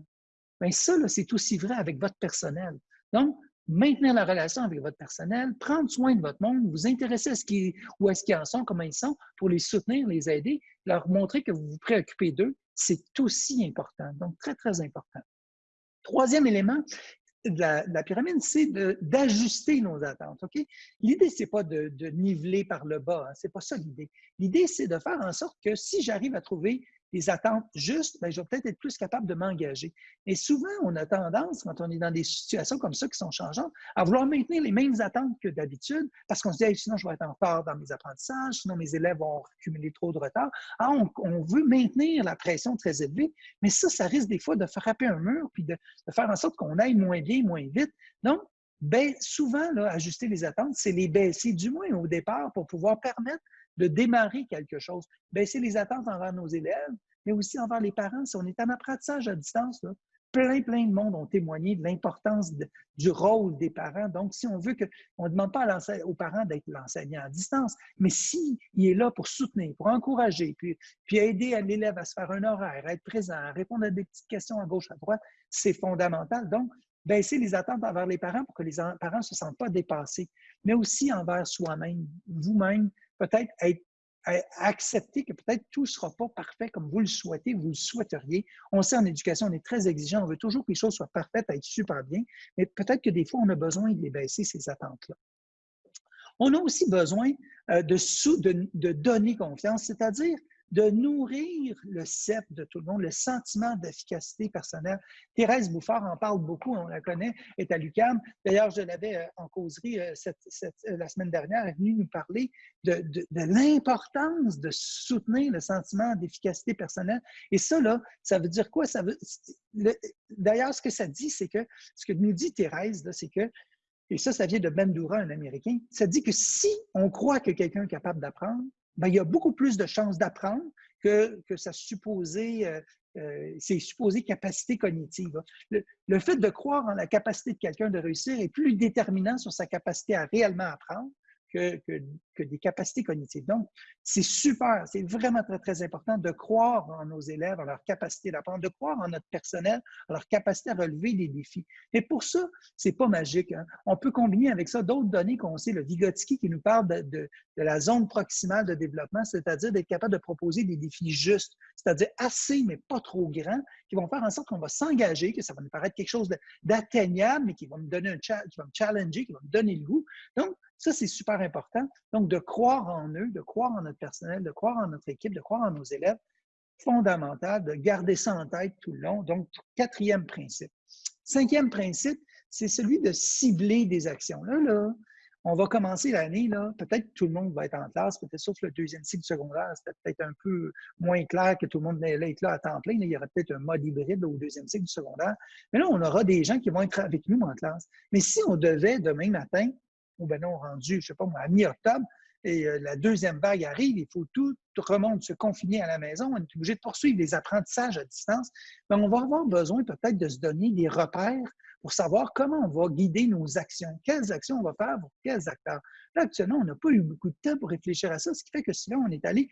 bien ça, c'est aussi vrai avec votre personnel. Donc, maintenir la relation avec votre personnel, prendre soin de votre monde, vous intéresser à ce qui, est-ce qu'ils en sont, comment ils sont, pour les soutenir, les aider, leur montrer que vous vous préoccupez d'eux, c'est aussi important. Donc, très, très important. Troisième élément de la, pyramide, c'est d'ajuster nos attentes. L'idée, ce n'est pas de, niveler par le bas. Hein, ce n'est pas ça l'idée. L'idée, c'est de faire en sorte que si j'arrive à trouver les attentes justes, bien, je vais peut-être être plus capable de m'engager. Et souvent, on a tendance, quand on est dans des situations comme ça qui sont changeantes, à vouloir maintenir les mêmes attentes que d'habitude parce qu'on se dit sinon, je vais être en retard dans mes apprentissages, sinon mes élèves vont accumuler trop de retard. Ah, on, veut maintenir la pression très élevée, mais ça, ça risque des fois de frapper un mur puis de, faire en sorte qu'on aille moins bien, moins vite. Donc, ben, souvent, ajuster les attentes, c'est les baisser du moins au départ pour pouvoir permettre de démarrer quelque chose. Baisser les attentes envers nos élèves, mais aussi envers les parents. Si on est en apprentissage à distance, plein, plein de monde ont témoigné de l'importance du rôle des parents. Donc, si on veut que, on ne demande pas aux parents d'être l'enseignant à distance, mais s'il est là pour soutenir, pour encourager, puis, puis aider l'élève à se faire un horaire, à être présent, à répondre à des petites questions à gauche, à droite, c'est fondamental. Donc, baisser les attentes envers les parents pour que les parents ne se sentent pas dépassés, mais aussi envers soi-même, vous-même, peut-être être accepter que peut-être tout ne sera pas parfait comme vous le souhaitez, vous le souhaiteriez. On sait en éducation, on est très exigeant, on veut toujours que les choses soient parfaites, être super bien, mais peut-être que des fois, on a besoin de les baisser, ces attentes-là. On a aussi besoin euh, de, donner confiance, c'est-à-dire de nourrir le CEP de tout le monde, le sentiment d'efficacité personnelle. Thérèse Bouffard en parle beaucoup, on la connaît, est à l'UCAM. D'ailleurs, je l'avais euh, en causerie euh, euh, la semaine dernière, elle est venue nous parler de, l'importance de soutenir le sentiment d'efficacité personnelle. Et ça, ça veut dire quoi? Ça veut, d'ailleurs, ce que ça dit, c'est que, ce que nous dit Thérèse, c'est que et ça, ça vient de Bandura, un Américain. Ça dit que si on croit que quelqu'un est capable d'apprendre, ben, il y a beaucoup plus de chances d'apprendre que, sa euh, euh, ses supposées capacités cognitives. Le, le, fait de croire en la capacité de quelqu'un de réussir est plus déterminant sur sa capacité à réellement apprendre que, des capacités cognitives. Donc, c'est super, c'est vraiment très, très important de croire en nos élèves, en leur capacité d'apprendre, de croire en notre personnel, en leur capacité à relever des défis. Mais pour ça, c'est pas magique. Hein. On peut combiner avec ça d'autres données qu'on sait, le Vygotsky qui nous parle de la zone proximale de développement, c'est-à-dire d'être capable de proposer des défis justes, c'est-à-dire assez, mais pas trop grands, qui vont faire en sorte qu'on va s'engager, que ça va nous paraître quelque chose d'atteignable, mais qui va me donner un qui va me challenger, qui va me donner le goût. Donc, ça, c'est super important. Donc, de croire en eux, de croire en notre personnel, de croire en notre équipe, de croire en nos élèves, fondamental, de garder ça en tête tout le long. Donc, quatrième principe. Cinquième principe, c'est celui de cibler des actions. Là, là, on va commencer l'année, là, peut-être tout le monde va être en classe, peut-être sauf le deuxième cycle secondaire, c'est peut-être un peu moins clair que tout le monde va être là à temps plein. il y aura peut-être un mode hybride au deuxième cycle du secondaire. Mais là, on aura des gens qui vont être avec nous en classe. Mais si on devait, demain matin, ou ben non, rendu, je ne sais pas moi, à mi-octobre, et euh, la deuxième vague arrive, il faut tout remonte se confiner à la maison, on est obligé de poursuivre les apprentissages à distance, mais on va avoir besoin peut-être de se donner des repères pour savoir comment on va guider nos actions, quelles actions on va faire pour quels acteurs. Là, actuellement, on n'a pas eu beaucoup de temps pour réfléchir à ça, ce qui fait que souvent, on est allé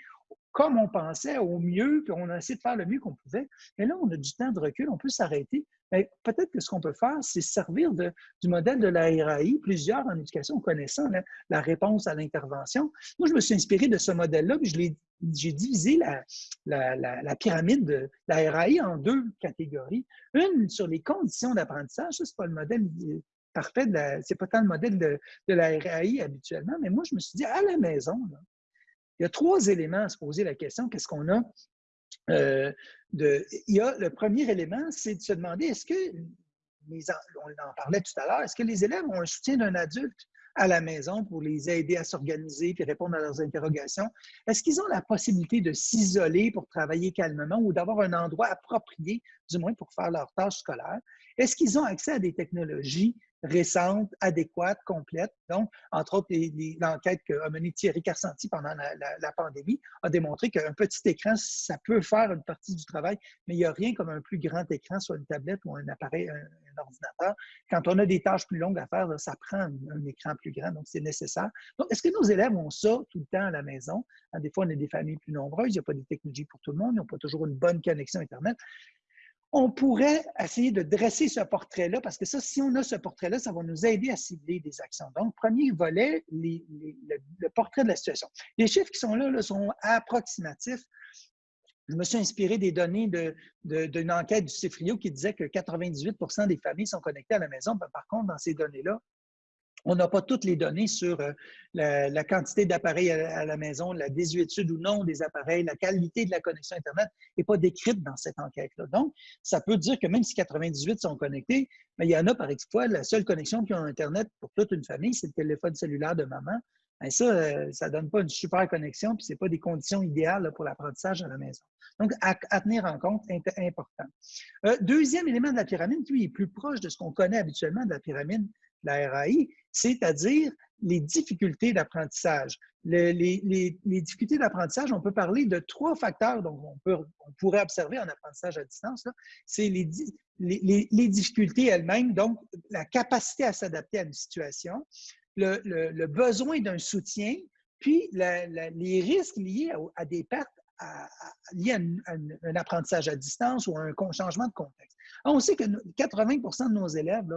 comme on pensait, au mieux, puis on a essayé de faire le mieux qu'on pouvait. Mais là, on a du temps de recul, on peut s'arrêter. peut-être que ce qu'on peut faire, c'est servir du modèle de la RAI, plusieurs en éducation connaissant la réponse à l'intervention. Moi, je me suis inspiré de ce modèle-là, puis j'ai divisé la, pyramide de la RAI en deux catégories. Une sur les conditions d'apprentissage, ça, c'est pas le modèle parfait, c'est pas tant le modèle de, de, la RAI habituellement, mais moi, je me suis dit, à la maison, il y a trois éléments à se poser la question. Qu'est-ce qu'on a? Euh, de, il y a, le premier élément, c'est de se demander est-ce que, les, on en parlait tout à l'heure, est-ce que les élèves ont un soutien d'un adulte à la maison pour les aider à s'organiser et répondre à leurs interrogations? Est-ce qu'ils ont la possibilité de s'isoler pour travailler calmement ou d'avoir un endroit approprié, du moins pour faire leurs tâches scolaires? Est-ce qu'ils ont accès à des technologies récente, adéquate, complète. Donc, entre autres, l'enquête qu'a menée Thierry Carcenti pendant la, pandémie a démontré qu'un petit écran, ça peut faire une partie du travail, mais il n'y a rien comme un plus grand écran, soit une tablette ou un appareil, un, ordinateur. Quand on a des tâches plus longues à faire, ça prend un, écran plus grand, donc c'est nécessaire. Donc, est-ce que nos élèves ont ça tout le temps à la maison? Hein, des fois, on a des familles plus nombreuses, il n'y a pas de technologies pour tout le monde, ils n'ont pas toujours une bonne connexion Internet on pourrait essayer de dresser ce portrait-là, parce que ça, si on a ce portrait-là, ça va nous aider à cibler des actions. Donc, premier volet, le, portrait de la situation. Les chiffres qui sont là, sont approximatifs. Je me suis inspiré des données d'une de, enquête du CIFRIO qui disait que 98% des familles sont connectées à la maison. Par contre, dans ces données-là, on n'a pas toutes les données sur euh, la, quantité d'appareils à, la maison, la désuétude ou non des appareils, la qualité de la connexion Internet n'est pas décrite dans cette enquête-là. Donc, ça peut dire que même si 98 sont connectés, mais il y en a par exemple, la seule connexion qui a Internet pour toute une famille, c'est le téléphone cellulaire de maman. Et ça, euh, ça ne donne pas une super connexion, puis ce n'est pas des conditions idéales pour l'apprentissage à la maison. Donc, à, tenir en compte, important. Euh, deuxième élément de la pyramide, lui, est plus proche de ce qu'on connaît habituellement de la pyramide la RAI, c'est-à-dire les difficultés d'apprentissage. Les, difficultés d'apprentissage, on peut parler de trois facteurs dont on, pourrait observer en apprentissage à distance. C'est les, difficultés elles-mêmes, donc la capacité à s'adapter à une situation, le, besoin d'un soutien, puis les risques liés à, des pertes liées à, un, apprentissage à distance ou à un changement de contexte. on sait que 80% de nos élèves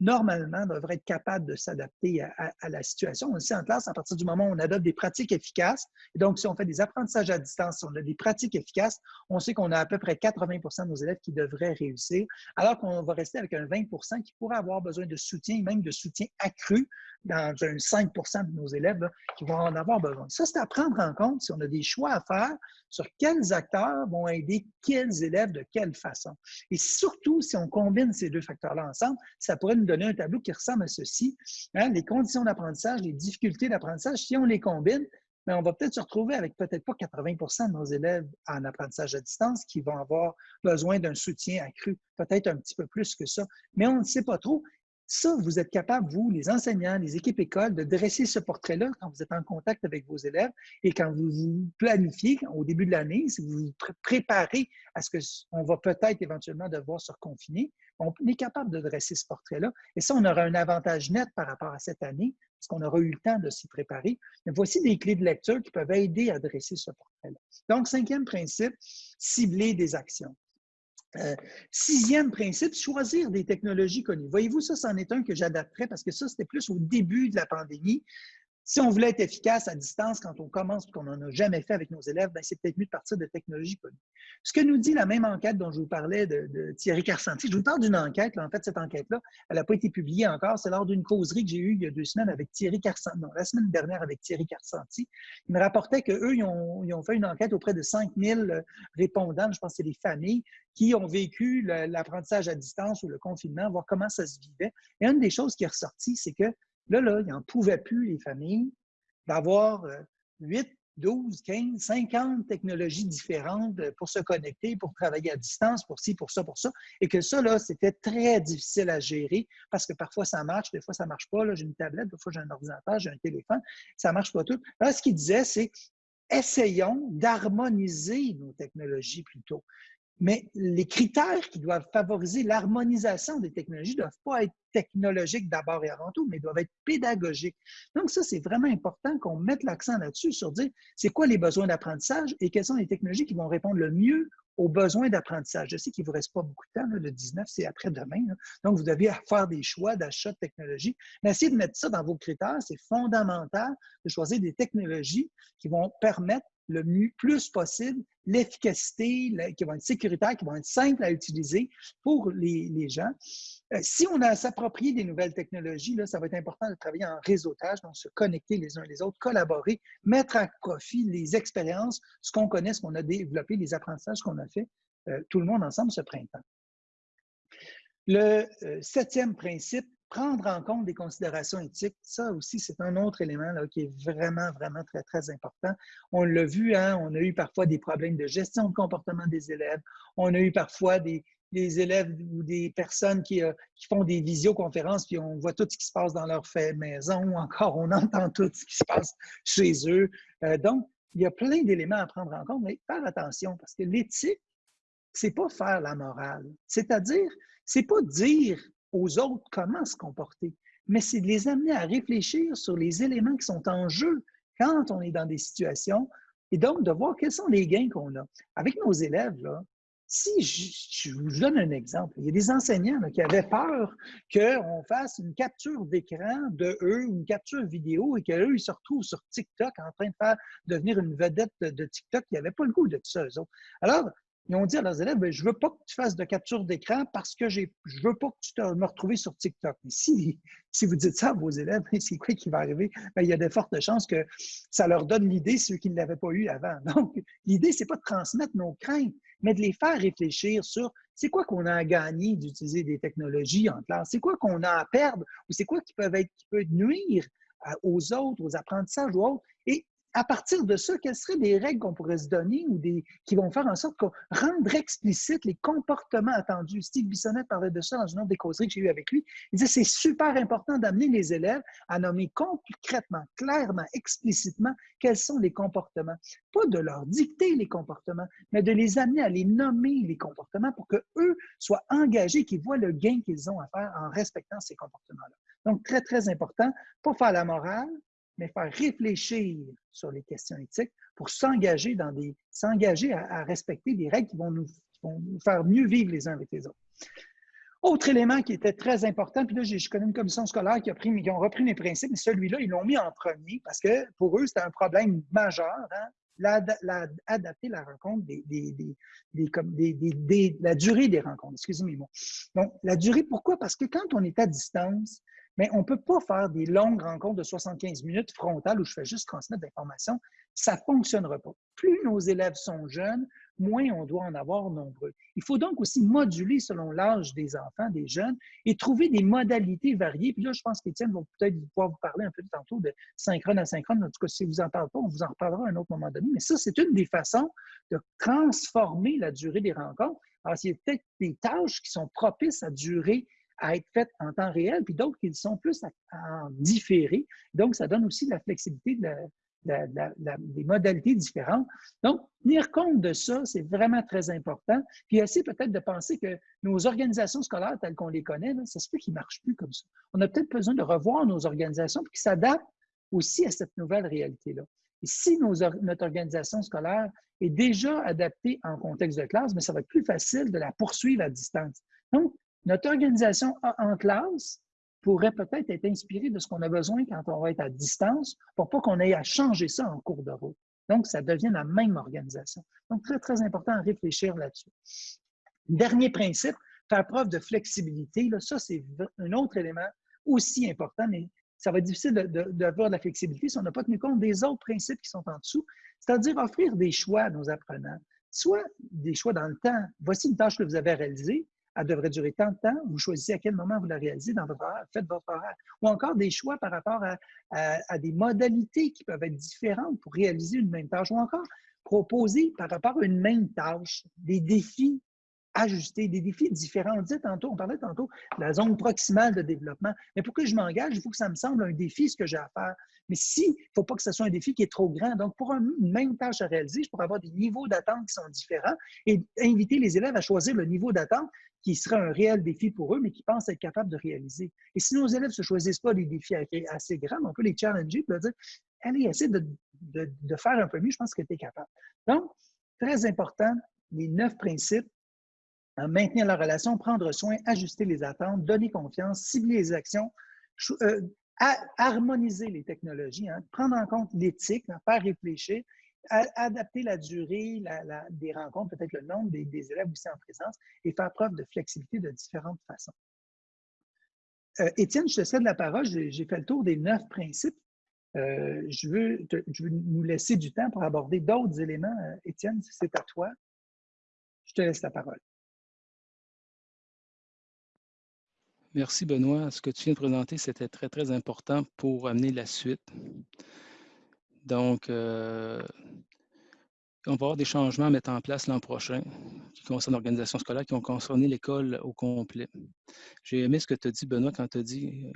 normalement, devrait être capable de s'adapter à, la situation. On sait en classe, à partir du moment où on adopte des pratiques efficaces, donc si on fait des apprentissages à distance, si on a des pratiques efficaces, on sait qu'on a à peu près 80% de nos élèves qui devraient réussir, alors qu'on va rester avec un 20% qui pourrait avoir besoin de soutien, même de soutien accru dans un 5 de nos élèves qui vont en avoir besoin. Ça, c'est à prendre en compte si on a des choix à faire sur quels acteurs vont aider quels élèves de quelle façon. Et surtout, si on combine ces deux facteurs-là ensemble, ça pourrait nous donner un tableau qui ressemble à ceci. Hein, les conditions d'apprentissage, les difficultés d'apprentissage, si on les combine, mais on va peut-être se retrouver avec peut-être pas 80% de nos élèves en apprentissage à distance qui vont avoir besoin d'un soutien accru, peut-être un petit peu plus que ça, mais on ne sait pas trop. Ça, vous êtes capable, vous, les enseignants, les équipes écoles, de dresser ce portrait-là quand vous êtes en contact avec vos élèves et quand vous vous planifiez au début de l'année, si vous vous préparez à ce qu'on va peut-être éventuellement devoir se reconfiner, on est capable de dresser ce portrait-là. Et ça, on aura un avantage net par rapport à cette année, parce qu'on aura eu le temps de s'y préparer. Mais voici des clés de lecture qui peuvent aider à dresser ce portrait-là. Donc, cinquième principe, cibler des actions. Euh, sixième principe, choisir des technologies connues. Voyez-vous, ça, c'en est un que j'adapterais parce que ça, c'était plus au début de la pandémie. Si on voulait être efficace à distance quand on commence, qu'on n'en a jamais fait avec nos élèves, ben, c'est peut-être mieux de partir de technologies connues. Ce que nous dit la même enquête dont je vous parlais de, Thierry Carcenti, je vous parle d'une enquête, en fait, cette enquête-là, elle n'a pas été publiée encore, c'est lors d'une causerie que j'ai eue il y a deux semaines avec Thierry Carcenti, non, la semaine dernière avec Thierry Carcenti. Il me rapportait qu'eux, ils ont, ils ont fait une enquête auprès de 5000 répondants, je pense que c'est des familles, qui ont vécu l'apprentissage à distance ou le confinement, voir comment ça se vivait. Et une des choses qui est ressortie, c'est que Là, là, ils n'en pouvaient plus, les familles, d'avoir 8, 12, 15, 50 technologies différentes euh, pour se connecter, pour travailler à distance, pour ci, pour ça, pour ça. Et que ça, là, c'était très difficile à gérer parce que parfois ça marche, des fois ça ne marche pas. J'ai une tablette, des fois j'ai un ordinateur, j'ai un téléphone, ça ne marche pas tout. Là, ce qu'il disait, c'est essayons d'harmoniser nos technologies plutôt. Mais les critères qui doivent favoriser l'harmonisation des technologies ne doivent pas être technologiques d'abord et avant tout, mais doivent être pédagogiques. Donc, ça, c'est vraiment important qu'on mette l'accent là-dessus sur dire c'est quoi les besoins d'apprentissage et quelles sont les technologies qui vont répondre le mieux aux besoins d'apprentissage. Je sais qu'il ne vous reste pas beaucoup de temps, le 19, c'est après-demain. Donc, vous devez *laughs* faire des choix d'achat de technologie. Mais essayez de mettre ça dans vos critères. C'est fondamental de choisir des technologies qui vont permettre le plus possible l'efficacité, qui vont être sécuritaires, qui vont être simples à utiliser pour les, gens. Euh, si on a s'approprier des nouvelles technologies, là, ça va être important de travailler en réseautage, donc se connecter les uns les autres, collaborer, mettre à profit les expériences, ce qu'on connaît, ce qu'on a développé, les apprentissages qu'on a fait, euh, tout le monde ensemble ce printemps. Le euh, septième principe, prendre en compte des considérations éthiques, ça aussi, c'est un autre élément qui est vraiment, vraiment très, très important. On l'a vu, hein, on a eu parfois des problèmes de gestion de comportement des élèves. On a eu parfois des, élèves ou des personnes qui, euh, qui, font des visioconférences, puis on voit tout ce qui se passe dans leur maison, ou encore on *laughs* entend tout ce qui se passe chez eux. Euh, donc, il y a plein d'éléments à prendre en compte, mais faire attention, parce que l'éthique, c'est pas faire la morale. C'est-à-dire, c'est pas dire aux autres comment se comporter, mais c'est de les amener à réfléchir sur les éléments qui sont en jeu quand on est dans des situations et donc de voir quels sont les gains qu'on a. Avec nos élèves, là, si je, vous donne un exemple, il y a des enseignants qui avaient peur qu'on fasse une capture d'écran de eux, une capture vidéo, et qu'eux, ils se retrouvent sur TikTok en train de faire devenir une vedette de, TikTok. Ils n'avaient pas le goût de tout ça, eux autres. Alors, ils ont dit à leurs élèves, ben, je ne veux pas que tu fasses de capture d'écran parce que je ne veux pas que tu te, me retrouves sur TikTok. Mais si, *laughs* vous dites ça à vos élèves, *laughs* c'est quoi qui va arriver? Ben, il y a de fortes chances que ça leur donne l'idée, ceux qui ne l'avaient pas eu avant. *laughs* Donc, l'idée, ce n'est pas de transmettre nos craintes, mais de les faire réfléchir sur c'est quoi qu'on a à gagner d'utiliser des technologies en classe, c'est quoi qu'on a à perdre, ou c'est quoi qui, peuvent être, qui peut nuire aux autres, aux apprentissages ou autres? Et à partir de ça, quelles seraient des règles qu'on pourrait se donner ou des, qui vont faire en sorte qu'on rende explicite les comportements attendus? Steve Bissonnette parlait de ça dans une autre des causeries que j'ai eues avec lui. Il disait c'est super important d'amener les élèves à nommer concrètement, clairement, explicitement quels sont les comportements. Pas de leur dicter les comportements, mais de les amener à les nommer les comportements pour qu'eux soient engagés, qu'ils voient le gain qu'ils ont à faire en respectant ces comportements-là. Donc, très, très important, pas faire la morale, mais faire réfléchir sur les questions éthiques pour s'engager dans des s'engager à, respecter des règles qui vont, nous, faire mieux vivre les uns avec les autres. Autre élément qui était très important, puis là, je connais une commission scolaire qui, a pris, qui ont repris mes principes, mais celui-là, ils l'ont mis en premier parce que pour eux, c'était un problème majeur. Hein? La, adapter la rencontre des, des, des, la durée des rencontres. Excusez-moi. Donc, la durée, pourquoi? Parce que quand on est à distance, mais on ne peut pas faire des longues rencontres de 75 minutes frontales où je fais juste transmettre l'information. Ça ne fonctionnera pas. Plus nos élèves sont jeunes, moins on doit en avoir nombreux. Il faut donc aussi moduler selon l'âge des enfants, des jeunes, et trouver des modalités variées. Puis là, je pense qu'Étienne va peut-être pouvoir vous parler un peu tantôt de synchrone à synchrone. En tout cas, si vous en parlez pas, on vous en reparlera à un autre moment donné. Mais ça, c'est une des façons de transformer la durée des rencontres. Alors, il y a peut-être des tâches qui sont propices à durer à être faites en temps réel, puis d'autres qui sont plus en différé. Donc, ça donne aussi de la flexibilité, des modalités différentes. Donc, tenir compte de ça, c'est vraiment très important. Puis essayer peut-être de penser que nos organisations scolaires telles qu'on les connaît, ça se peut qu'ils ne marchent plus comme ça. On a peut-être besoin de revoir nos organisations pour qu'ils s'adaptent aussi à cette nouvelle réalité-là. Et si notre organisation scolaire est déjà adaptée en contexte de classe, mais ça va être plus facile de la poursuivre à distance. Donc, notre organisation en classe pourrait peut-être être inspirée de ce qu'on a besoin quand on va être à distance pour pas qu'on ait à changer ça en cours de route. Donc, ça devient la même organisation. Donc, très, très important à réfléchir là-dessus. Dernier principe, faire preuve de flexibilité. Là, ça, c'est un autre élément aussi important, mais ça va être difficile d'avoir de, de, la flexibilité si on n'a pas tenu compte des autres principes qui sont en dessous, c'est-à-dire offrir des choix à nos apprenants. Soit des choix dans le temps. Voici une tâche que vous avez réalisée elle devrait durer tant de temps, vous choisissez à quel moment vous la réalisez dans votre horaire, faites votre horaire. Ou encore des choix par rapport à, des modalités qui peuvent être différentes pour réaliser une même tâche, ou encore proposer par rapport à une même tâche des défis ajuster, des défis différents. On tantôt, on parlait tantôt de la zone proximale de développement. Mais pour que je m'engage, il faut que ça me semble un défi, ce que j'ai à faire. Mais si, il ne faut pas que ce soit un défi qui est trop grand. Donc, pour une même tâche à réaliser, je pourrais avoir des niveaux d'attente qui sont différents et inviter les élèves à choisir le niveau d'attente qui serait un réel défi pour eux, mais qui pensent être capables de réaliser. Et si nos élèves ne se choisissent pas des défis assez grands, on peut les challenger et leur dire Allez, essaie de, de faire un peu mieux, je pense que tu es capable. Donc, très important, les neuf principes maintenir la relation, prendre soin, ajuster les attentes, donner confiance, cibler les actions, euh, harmoniser les technologies, hein, prendre en compte l'éthique, faire réfléchir, adapter la durée des rencontres, peut-être le nombre des, élèves aussi en présence, et faire preuve de flexibilité de différentes façons. Euh, Étienne, je te cède la parole. J'ai fait le tour des neuf principes. Euh, je, veux je, veux nous laisser du temps pour aborder d'autres éléments. Étienne, c'est à toi. Je te laisse la parole. Merci Benoît. Ce que tu viens de présenter, c'était très, très important pour amener la suite. Donc, euh, on va avoir des changements à mettre en place l'an prochain qui concernent l'organisation scolaire, qui ont concerné l'école au complet. J'ai aimé ce que tu as dit, Benoît, quand tu as dit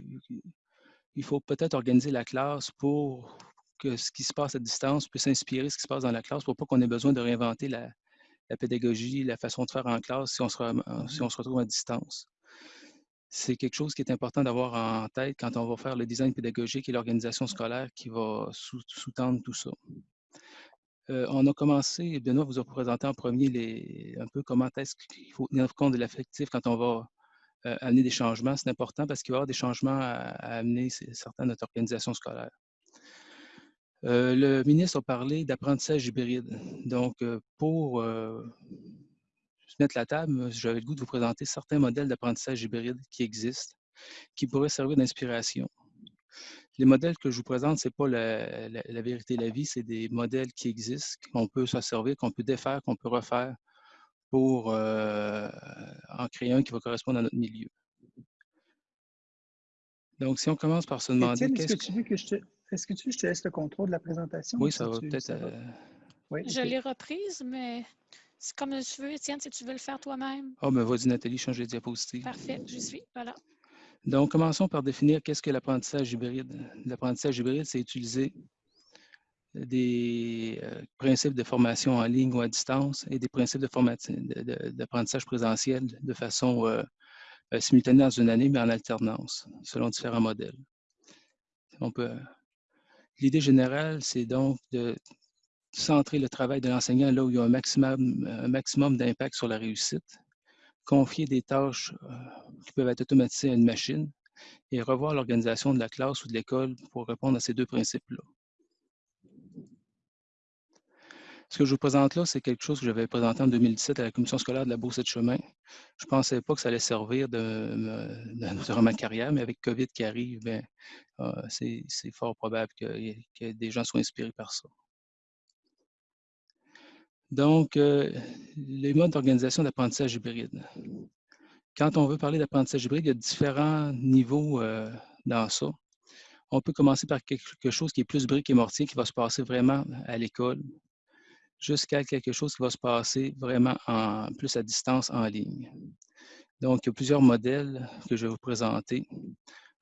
il faut peut-être organiser la classe pour que ce qui se passe à distance puisse inspirer ce qui se passe dans la classe pour pas qu'on ait besoin de réinventer la, pédagogie, la façon de faire en classe si on se retrouve à distance c'est quelque chose qui est important d'avoir en tête quand on va faire le design pédagogique et l'organisation scolaire qui va sous-tendre tout ça. Euh, on a commencé, Benoît vous a présenté en premier les, un peu comment est-ce qu'il faut tenir compte de l'affectif quand on va euh, amener des changements. C'est important parce qu'il va y avoir des changements à, amener certains de notre organisation scolaire. Euh, le ministre a parlé d'apprentissage hybride. Donc, pour mettre la table, j'avais le goût de vous présenter certains modèles d'apprentissage hybride qui existent, qui pourraient servir d'inspiration. Les modèles que je vous présente, ce n'est pas la, la, vérité la vie, c'est des modèles qui existent, qu'on peut s'en servir, qu'on peut défaire, qu'on peut refaire pour euh, en créer un qui va correspondre à notre milieu. Donc, si on commence par se demander... Est-ce que, tu veux que je te... Est-ce que tu veux que je te laisse le contrôle de la présentation? Oui, ça va peut-être... Euh, oui, je l'ai reprise, mais c'est comme tu veux, Étienne, si tu veux le faire toi-même. Ah, oh, ben vas-y, Nathalie, change les diapositives. Parfait, je suis. Voilà. Donc, commençons par définir qu'est-ce que l'apprentissage hybride. L'apprentissage hybride, c'est utiliser des euh, principes de formation en ligne ou à distance et des principes d'apprentissage présentiel de façon euh, euh, simultanée dans une année, mais en alternance, selon différents modèles. L'idée générale, c'est donc de centrer le travail de l'enseignant là où il y a un maximum, maximum d'impact sur la réussite, confier des tâches euh, qui peuvent être automatisées à une machine et revoir l'organisation de la classe ou de l'école pour répondre à ces deux principes-là. Ce que je vous présente là, c'est quelque chose que j'avais présenté en 2017 à la commission scolaire de la Bourse de chemin. Je ne pensais pas que ça allait servir de, *laughs* durant ma carrière, mais avec COVID qui arrive, ben, euh, c'est fort probable que des gens soient inspirés par ça. Donc, euh, les modes d'organisation d'apprentissage hybride. Quand on veut parler d'apprentissage hybride, il y a différents niveaux euh, dans ça. On peut commencer par quelque chose qui est plus brique et mortier, qui va se passer vraiment à l'école, jusqu'à quelque chose qui va se passer vraiment en, plus à distance en ligne. Donc, il y a plusieurs modèles que je vais vous présenter.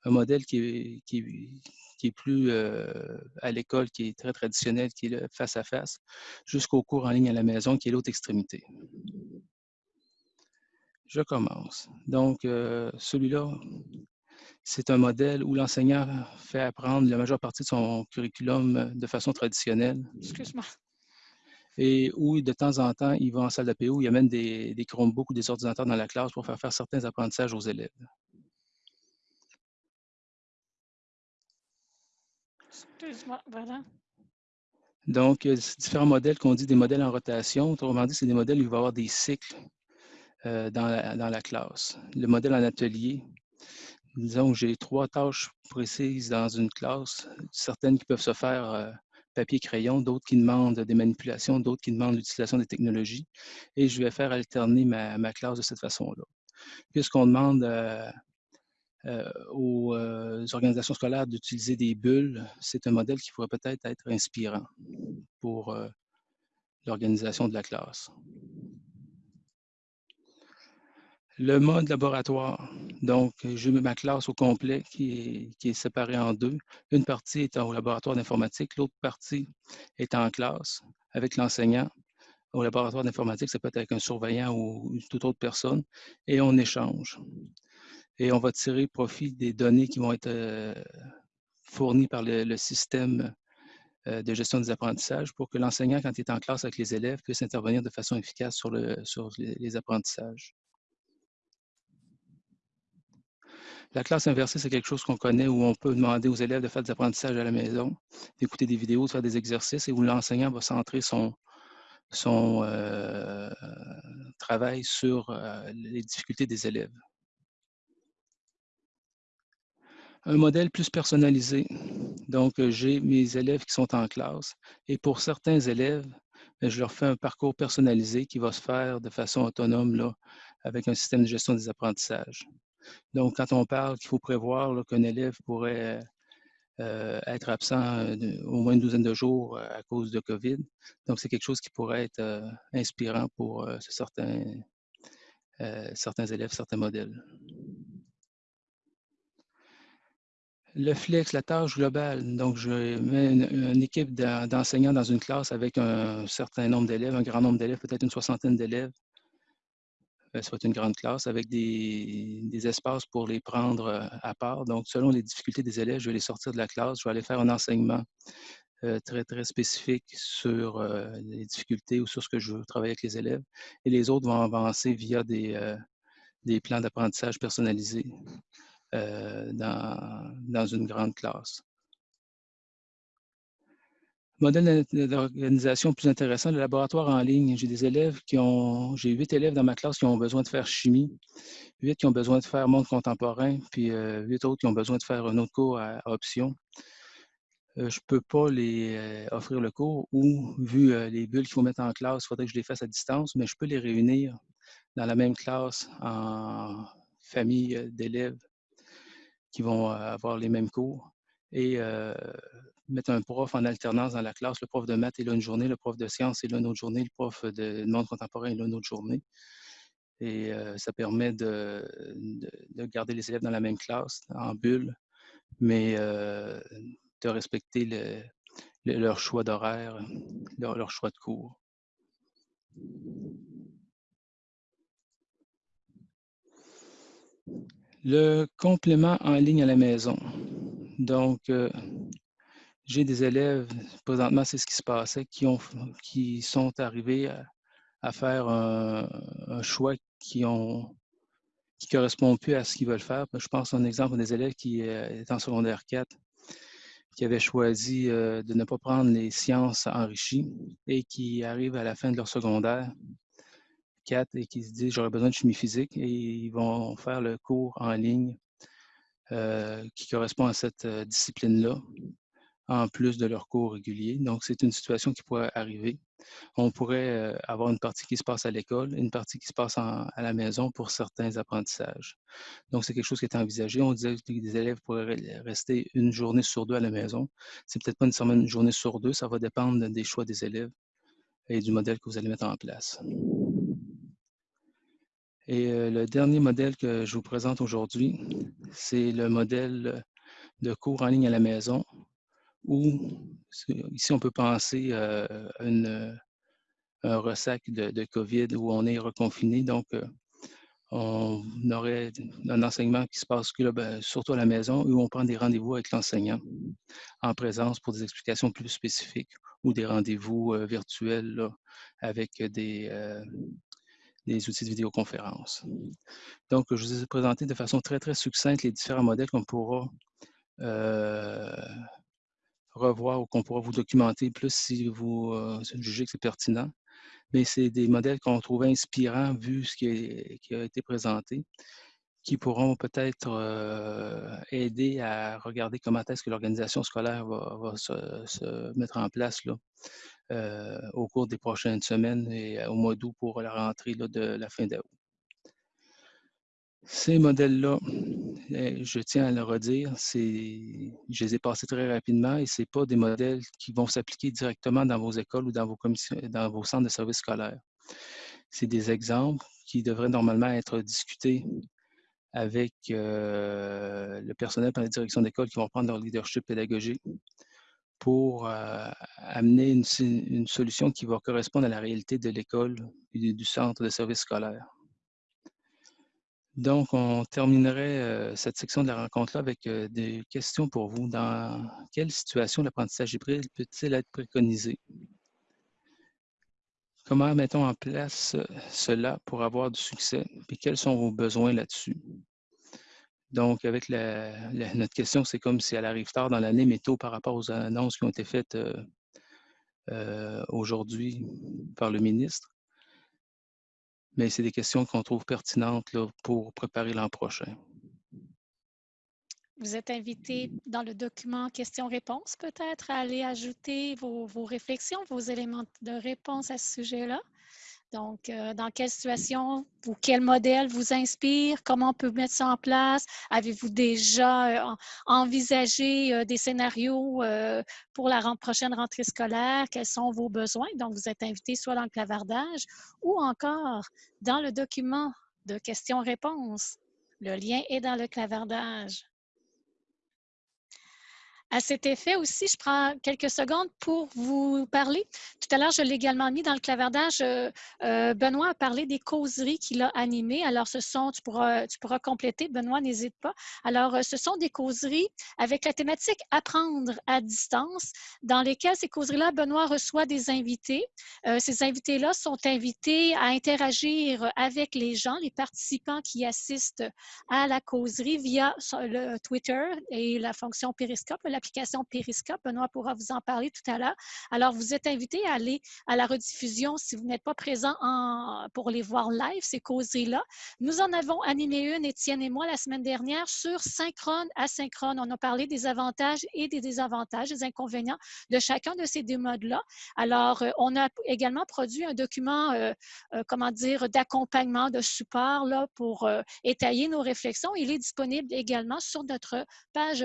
Un modèle qui qui, qui est plus euh, à l'école, qui est très traditionnel, qui est le face à face, jusqu'au cours en ligne à la maison, qui est l'autre extrémité. Je commence. Donc, euh, celui-là, c'est un modèle où l'enseignant fait apprendre la majeure partie de son curriculum de façon traditionnelle. Excuse-moi. Et où, de temps en temps, il va en salle d'APO, il amène des, des Chromebooks ou des ordinateurs dans la classe pour faire faire certains apprentissages aux élèves. Donc, il y a différents modèles qu'on dit des modèles en rotation. Autrement dit, c'est des modèles où il va y avoir des cycles euh, dans, la, classe. Le modèle en atelier, disons j'ai trois tâches précises dans une classe, certaines qui peuvent se faire euh, papier-crayon, d'autres qui demandent des manipulations, d'autres qui demandent l'utilisation des technologies. Et je vais faire alterner ma, classe de cette façon-là. Puisqu'on demande euh, euh, aux euh, organisations scolaires d'utiliser des bulles, c'est un modèle qui pourrait peut-être être inspirant pour euh, l'organisation de la classe. Le mode laboratoire. Donc, j'ai ma classe au complet qui est, séparée en deux. Une partie est au laboratoire d'informatique, l'autre partie est en classe avec l'enseignant. Au laboratoire d'informatique, ça peut être avec un surveillant ou toute autre personne, et on échange. Et on va tirer profit des données qui vont être euh, fournies par le, système euh, de gestion des apprentissages pour que l'enseignant, quand il est en classe avec les élèves, puisse intervenir de façon efficace sur, le, sur les apprentissages. La classe inversée, c'est quelque chose qu'on connaît où on peut demander aux élèves de faire des apprentissages à la maison, d'écouter des vidéos, de faire des exercices et où l'enseignant va centrer son, euh, travail sur les difficultés des élèves. Un modèle plus personnalisé. Donc, j'ai mes élèves qui sont en classe et pour certains élèves, ben, je leur fais un parcours personnalisé qui va se faire de façon autonome là, avec un système de gestion des apprentissages. Donc, quand on parle qu'il faut prévoir qu'un élève pourrait euh, être absent euh, au moins une douzaine de jours euh, à cause de COVID, donc c'est quelque chose qui pourrait être inspirant pour certains élèves, certains modèles. Le flex, la tâche globale. Donc, je mets une, équipe d'enseignants dans une classe avec un certain nombre d'élèves, un grand nombre d'élèves, peut-être une soixantaine d'élèves, euh, soit une grande classe avec des, espaces pour les prendre euh, à part. Donc, selon les difficultés des élèves, je vais les sortir de la classe, je vais aller faire un enseignement euh, très, très spécifique sur les difficultés ou sur ce que je veux travailler avec les élèves. Et les autres vont avancer via des plans d'apprentissage personnalisés dans, dans une grande classe. Modèle d'organisation plus intéressant, le laboratoire en ligne. J'ai des élèves qui ont, j'ai huit élèves dans ma classe qui ont besoin de faire chimie, huit qui ont besoin de faire monde contemporain, puis euh, huit autres qui ont besoin de faire un autre cours à, option. Euh, je ne peux pas les euh, offrir le cours ou, vu les bulles qu'il faut mettre en classe, il faudrait que je les fasse à distance, mais je peux les réunir dans la même classe en famille d'élèves qui vont avoir les mêmes cours. Et mettre un prof en alternance dans la classe. Le prof de maths est là une journée, le prof de sciences est là une autre journée, le prof de monde contemporain est là une autre journée. Et euh, ça permet de, garder les élèves dans la même classe, en bulle, mais euh, de respecter leur choix d'horaire, leur, choix de cours. Le complément en ligne à la maison. Donc, euh, j'ai des élèves, présentement, c'est ce qui se passait, qui, ont, qui sont arrivés à, faire un, choix qui ont qui correspond plus à ce qu'ils veulent faire. Je pense à un exemple des élèves qui euh, est en secondaire 4, qui avaient choisi euh, de ne pas prendre les sciences enrichies et qui arrivent à la fin de leur secondaire 4 et qui se disent j'aurais besoin de chimie physique et ils vont faire le cours en ligne euh, qui correspond à cette discipline-là en plus de leurs cours réguliers. Donc, c'est une situation qui pourrait arriver. On pourrait euh, avoir une partie qui se passe à l'école, une partie qui se passe à la maison pour certains apprentissages. Donc, c'est quelque chose qui est envisagé. On disait que les élèves pourraient rester une journée sur deux à la maison. C'est peut-être pas nécessairement une journée sur deux, ça va dépendre des choix des élèves et du modèle que vous allez mettre en place. Et euh, le dernier modèle que je vous présente aujourd'hui, c'est le modèle de cours en ligne à la maison ou ici on peut penser à un ressac de, COVID où on est reconfiné. Donc, euh, on aurait un enseignement qui se passe ben, surtout à la maison où on prend des rendez-vous avec l'enseignant en présence pour des explications plus spécifiques ou des rendez-vous euh, virtuels avec des, euh, des outils de vidéoconférence. Donc, je vous ai présenté de façon très, très succincte les différents modèles qu'on pourra revoir ou qu'on pourra vous documenter plus si vous euh, jugez que c'est pertinent. Mais c'est des modèles qu'on trouve inspirants vu ce qui, a été présenté, qui pourront peut-être euh, aider à regarder comment est-ce que l'organisation scolaire va, se, mettre en place là, euh, au cours des prochaines semaines et au mois d'août pour la rentrée de la fin d'août. Ces modèles-là, eh, je tiens à le redire, je les ai passés très rapidement et ce pas des modèles qui vont s'appliquer directement dans vos écoles ou dans vos, dans vos centres de services scolaires. C'est des exemples qui devraient normalement être discutés avec euh, le personnel par les directions d'école qui vont prendre leur leadership pédagogique pour euh, amener une, solution qui va correspondre à la réalité de l'école et du centre de service scolaire. Donc, on terminerait euh, cette section de la rencontre-là avec des questions pour vous. Dans quelle situation l'apprentissage hybride peut-il être préconisé? Comment mettons en place cela pour avoir du succès? Et quels sont vos besoins là-dessus? Donc, avec notre question, c'est comme si elle arrive tard dans l'année, mais tôt par rapport aux annonces qui ont été faites euh, euh, aujourd'hui par le ministre. Mais c'est des questions qu'on trouve pertinentes pour préparer l'an prochain. Vous êtes invité dans le document questions-réponses peut-être à aller ajouter vos, réflexions, vos éléments de réponse à ce sujet-là. Donc, euh, dans quelle situation ou quel modèle vous inspire? Comment on peut mettre ça en place? Avez-vous déjà euh, envisagé euh, des scénarios pour la prochaine rentrée scolaire? Quels sont vos besoins? Donc, vous êtes invité soit dans le clavardage ou encore dans le document de questions-réponses. Le lien est dans le clavardage. À cet effet aussi, je prends quelques secondes pour vous parler. Tout à l'heure, je l'ai également mis dans le clavardage. Euh, euh, Benoît a parlé des causeries qu'il a animées. Alors, ce sont, tu pourras, tu pourras compléter, Benoît, n'hésite pas. Alors, euh, ce sont des causeries avec la thématique Apprendre à distance, dans lesquelles ces causeries-là, Benoît reçoit des invités. ces invités-là sont invités à interagir avec les gens, les participants qui assistent à la causerie via le Twitter et la fonction Periscope, l'application Periscope. Benoît pourra vous en parler tout à l'heure. Alors, vous êtes invité à aller à la rediffusion si vous n'êtes pas présent en, pour les voir live, ces causeries-là. Nous en avons animé une, Étienne et moi, la semaine dernière sur synchrone, asynchrone. On a parlé des avantages et des désavantages, des inconvénients de chacun de ces deux modes-là. Alors, euh, on a également produit un document, euh, euh, comment dire, d'accompagnement, de support là, pour étayer nos réflexions. Il est disponible également sur notre page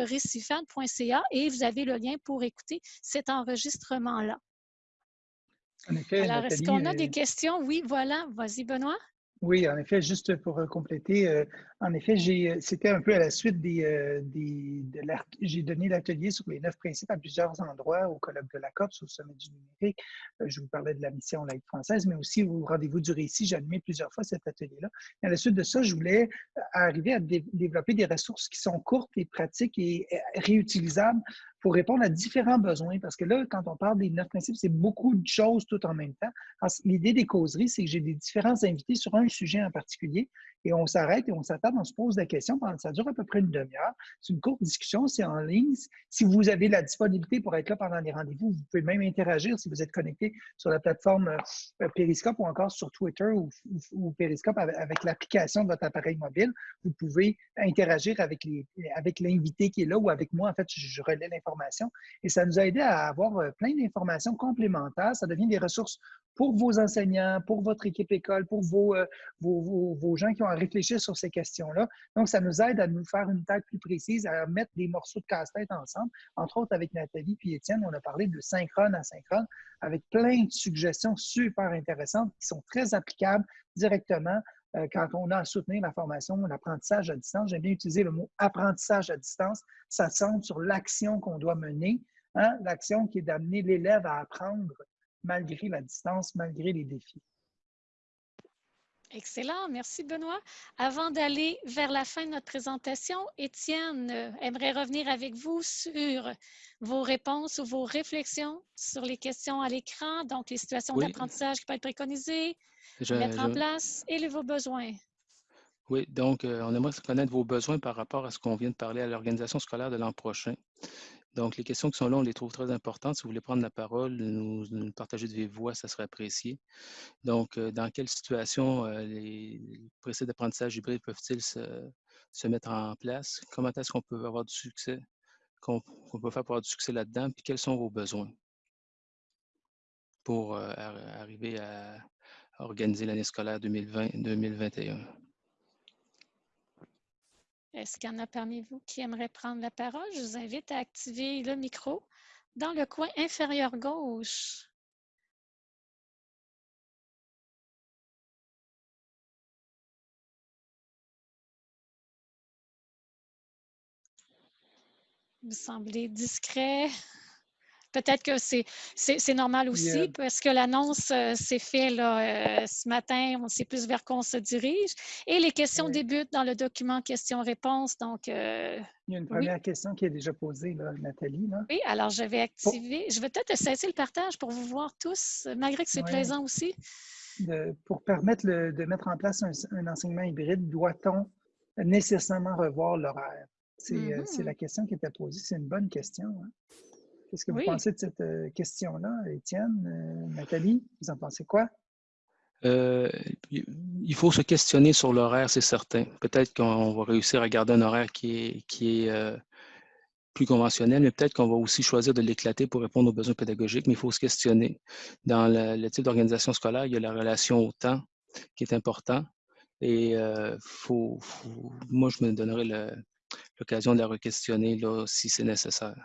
et vous avez le lien pour écouter cet enregistrement-là. Alors, est-ce qu'on a des questions? Oui, voilà. Vas-y, Benoît. Oui, en effet, juste pour euh, compléter, euh, en effet, euh, c'était un peu à la suite des, de j'ai donné l'atelier sur les neuf principes à plusieurs endroits au colloque de la COPS, au sommet du numérique. Je vous parlais de la mission laïque française, mais aussi au rendez-vous du récit. J'ai animé plusieurs fois cet atelier-là. À la suite de ça, je voulais arriver à développer des ressources qui sont courtes et pratiques et réutilisables pour répondre à différents besoins. Parce que là, quand on parle des neuf principes, c'est beaucoup de choses tout en même temps. L'idée des causeries, c'est que j'ai des différents invités sur un sujet en particulier et on s'arrête et on s'attarde, on se pose des questions. Ça dure à peu près une demi-heure. C'est une courte discussion, c'est en ligne. Si vous avez la disponibilité pour être là pendant les rendez-vous, vous pouvez même interagir si vous êtes connecté sur la plateforme euh, Periscope ou encore sur Twitter ou, Periscope avec, l'application de votre appareil mobile. Vous pouvez interagir avec l'invité avec qui est là ou avec moi. En fait, je, je relais l'information et ça nous a aidé à avoir euh, plein d'informations complémentaires. Ça devient des ressources pour vos enseignants, pour votre équipe école, pour vos, euh, vos, vos, gens qui ont à réfléchir sur ces questions-là. Donc, ça nous aide à nous faire une tête plus précise, à mettre des morceaux de casse-tête ensemble. Entre autres, avec Nathalie puis Étienne, on a parlé de synchrone à synchrone avec plein de suggestions super intéressantes qui sont très applicables directement euh, quand on a à soutenir la formation, l'apprentissage à distance. J'aime bien utiliser le mot apprentissage à distance. Ça centre sur l'action qu'on doit mener, hein, l'action qui est d'amener l'élève à apprendre malgré la distance, malgré les défis. Excellent, merci Benoît. Avant d'aller vers la fin de notre présentation, Étienne euh, aimerait revenir avec vous sur vos réponses ou vos réflexions sur les questions à l'écran, donc les situations d'apprentissage qui peuvent être préconisées, mettre en place et vos besoins. Oui, donc euh, on aimerait connaître vos besoins par rapport à ce qu'on vient de parler à l'organisation scolaire de l'an prochain. Donc, les questions qui sont là, on les trouve très importantes. Si vous voulez prendre la parole, nous, partager de vive voix, ça serait apprécié. Donc, euh, dans quelle situation euh, les, procès d'apprentissage hybride peuvent-ils se, mettre en place? Comment est-ce qu'on peut avoir du succès, qu'on peut faire pour avoir du succès là-dedans? Puis, quels sont vos besoins pour euh, arriver à organiser l'année scolaire 2020-2021? Est-ce qu'il y en a parmi vous qui aimeraient prendre la parole? Je vous invite à activer le micro dans le coin inférieur gauche. Vous semblez discret. Peut-être que c'est normal aussi parce que l'annonce euh, s'est faite euh, ce matin, on sait plus vers quoi on se dirige. Et les questions débutent dans le document questions-réponses. Donc, euh, Il y a une première question qui est déjà posée, Nathalie. Oui, alors je vais activer. Je vais peut-être cesser le partage pour vous voir tous, malgré que c'est plaisant aussi. pour permettre de mettre en place un, enseignement hybride, doit-on nécessairement revoir l'horaire? C'est mm-hmm. la question qui était posée. C'est une bonne question. Hein. Qu'est-ce que vous pensez de cette euh, question-là, Étienne, euh, Nathalie? Vous en pensez quoi? Euh, il faut se questionner sur l'horaire, c'est certain. Peut-être qu'on va réussir à garder un horaire qui est, qui est plus conventionnel, mais peut-être qu'on va aussi choisir de l'éclater pour répondre aux besoins pédagogiques, mais il faut se questionner. Dans le, type d'organisation scolaire, il y a la relation au temps qui est important. Et faut, moi, je me donnerai l'occasion de la re-questionner si c'est nécessaire.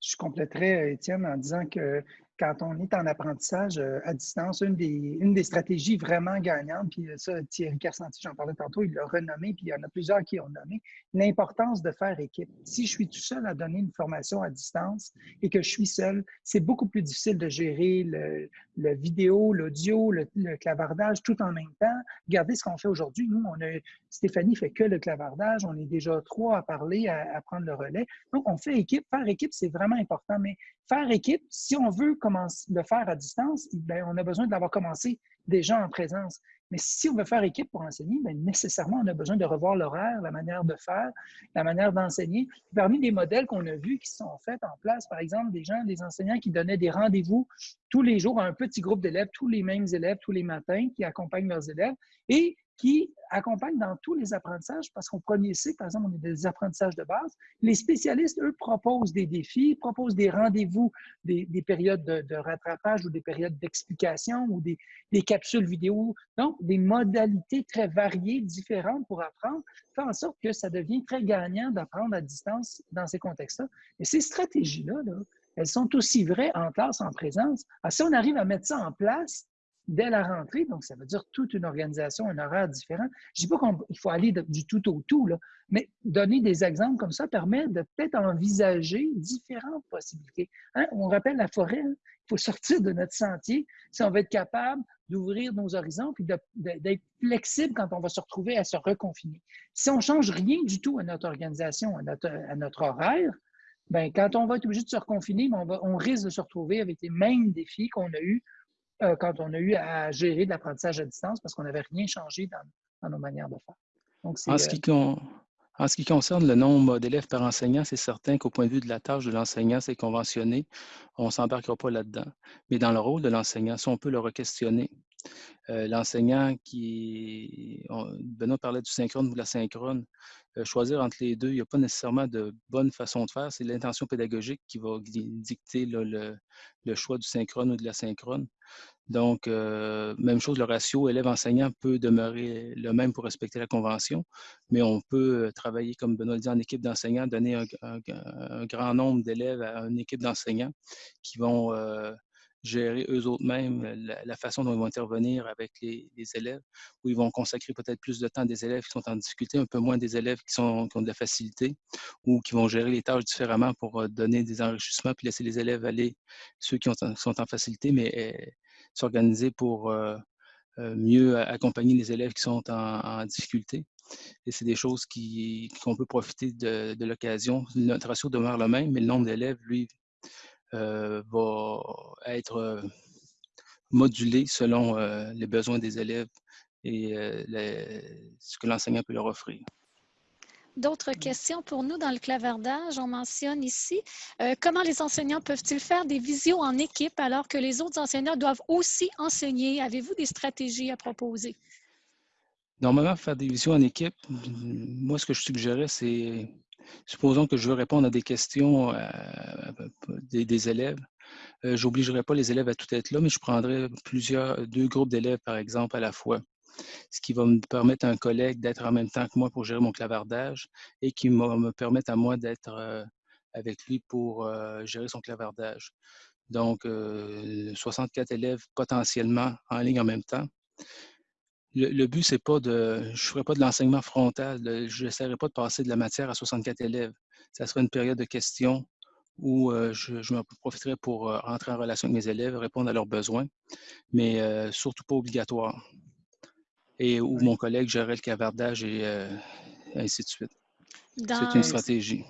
Je compléterais, Étienne, en disant que quand on est en apprentissage euh, à distance, une des, une des stratégies vraiment gagnantes, puis ça, Thierry Carsanti, j'en parlais tantôt, il l'a renommé, puis il y en a plusieurs qui ont nommé, l'importance de faire équipe. Si je suis tout seul à donner une formation à distance et que je suis seul, c'est beaucoup plus difficile de gérer le, le vidéo, l'audio, le, clavardage tout en même temps. Regardez ce qu'on fait aujourd'hui. Nous, on a, Stéphanie fait que le clavardage, on est déjà trois à parler, à, à prendre le relais. Donc, on fait équipe. Faire équipe, c'est vraiment important, mais faire équipe, si on veut le faire à distance, bien, on a besoin de l'avoir commencé déjà en présence. Mais si on veut faire équipe pour enseigner, bien, nécessairement, on a besoin de revoir l'horaire, la manière de faire, la manière d'enseigner. Parmi les modèles qu'on a vus qui sont faits en place, par exemple, des gens, des enseignants qui donnaient des rendez-vous tous les jours à un petit groupe d'élèves, tous les mêmes élèves, tous les matins, qui accompagnent leurs élèves et qui accompagnent dans tous les apprentissages, parce qu'au premier cycle, par exemple, on est des apprentissages de base. Les spécialistes, eux, proposent des défis, proposent des rendez-vous, des, périodes de, rattrapage ou des périodes d'explication ou des, capsules vidéo. Donc, des modalités très variées, différentes pour apprendre, fait en sorte que ça devient très gagnant d'apprendre à distance dans ces contextes-là. Et ces stratégies-là, là, elles sont aussi vraies en classe, en présence. Alors, si on arrive à mettre ça en place, dès la rentrée, donc ça veut dire toute une organisation, un horaire différent. Je ne dis pas qu'il faut aller du tout au tout, là, mais donner des exemples comme ça permet de peut-être envisager différentes possibilités. Hein, on rappelle la forêt, hein. il faut sortir de notre sentier si on veut être capable d'ouvrir nos horizons et d'être flexible quand on va se retrouver à se reconfiner. Si on ne change rien du tout à notre organisation, à notre, à notre horaire, Bien, quand on va être obligé de se reconfiner, on, on risque de se retrouver avec les mêmes défis qu'on a eus euh, quand on a eu à gérer de l'apprentissage à distance parce qu'on n'avait rien changé dans, nos manières de faire. Donc, en, ce qui en ce qui concerne le nombre d'élèves par enseignant, c'est certain qu'au point de vue de la tâche de l'enseignant, c'est conventionné. On ne s'embarquera pas là-dedans. Mais dans le rôle de l'enseignant, si on peut le re-questionner, euh, l'enseignant qui, Benoît parlait du synchrone ou de la synchrone, euh, choisir entre les deux, il n'y a pas nécessairement de bonne façon de faire. C'est l'intention pédagogique qui va dicter le, choix du synchrone ou de la synchrone. Donc, euh, même chose, le ratio élève-enseignant peut demeurer le même pour respecter la convention, mais on peut travailler, comme Benoît le dit, en équipe d'enseignants, donner un, grand nombre d'élèves à une équipe d'enseignants qui vont gérer eux autres mêmes la, façon dont ils vont intervenir avec les, élèves, où ils vont consacrer peut-être plus de temps à des élèves qui sont en difficulté, un peu moins des élèves qui, sont, ont de la facilité, ou qui vont gérer les tâches différemment pour euh, donner des enrichissements, puis laisser les élèves aller, ceux qui, sont en facilité, mais eh, s'organiser pour euh, euh, mieux accompagner les élèves qui sont en, difficulté. Et c'est des choses qu'on peut profiter de, de l'occasion. Notre ratio demeure le même, mais le nombre d'élèves, lui, va être euh, modulé selon euh, les besoins des élèves et ce que l'enseignant peut leur offrir. D'autres questions pour nous dans le clavardage? On mentionne ici comment les enseignants peuvent-ils faire des visios en équipe alors que les autres enseignants doivent aussi enseigner? Avez-vous des stratégies à proposer? Normalement, faire des visios en équipe, moi, ce que je suggérais, c'est Supposons que je veux répondre à des questions euh, des, élèves. Euh, je n'obligerai pas les élèves à tout être là, mais je prendrai plusieurs, deux groupes d'élèves, par exemple, à la fois. Ce qui va me permettre à un collègue d'être en même temps que moi pour gérer mon clavardage et qui me permettre à moi d'être euh, avec lui pour gérer son clavardage. Donc, 64 élèves potentiellement en ligne en même temps le, but, c'est pas de. Je ne ferai pas de l'enseignement frontal. Je n'essaierai pas de passer de la matière à 64 élèves. ça sera une période de questions où je, je profiterai pour rentrer en relation avec mes élèves, répondre à leurs besoins, mais surtout pas obligatoire. Et où mon collègue gérerait le cavardage et ainsi de suite. C'est une stratégie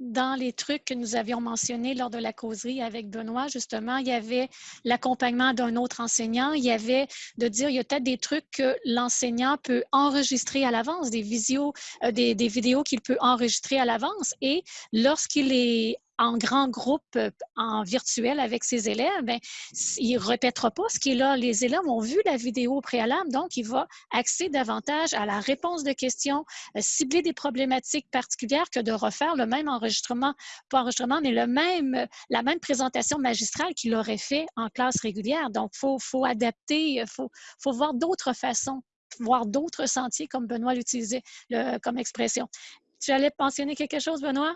dans les trucs que nous avions mentionnés lors de la causerie avec Benoît, justement, il y avait l'accompagnement d'un autre enseignant. Il y avait de dire, il y a peut-être des trucs que l'enseignant peut enregistrer à l'avance, des, euh, des, des vidéos qu'il peut enregistrer à l'avance. Et lorsqu'il est en grand groupe euh, en virtuel avec ses élèves, bien, il ne répétera pas ce qui est là. Les élèves ont vu la vidéo préalable, donc il va axer davantage à la réponse de questions, euh, cibler des problématiques particulières que de refaire le même enregistrement, pas enregistrement, mais le même, euh, la même présentation magistrale qu'il aurait fait en classe régulière. Donc, il faut, faut, adapter, il faut, faut voir d'autres façons voir d'autres sentiers, comme Benoît l'utilisait comme expression. Tu allais mentionner quelque chose, Benoît?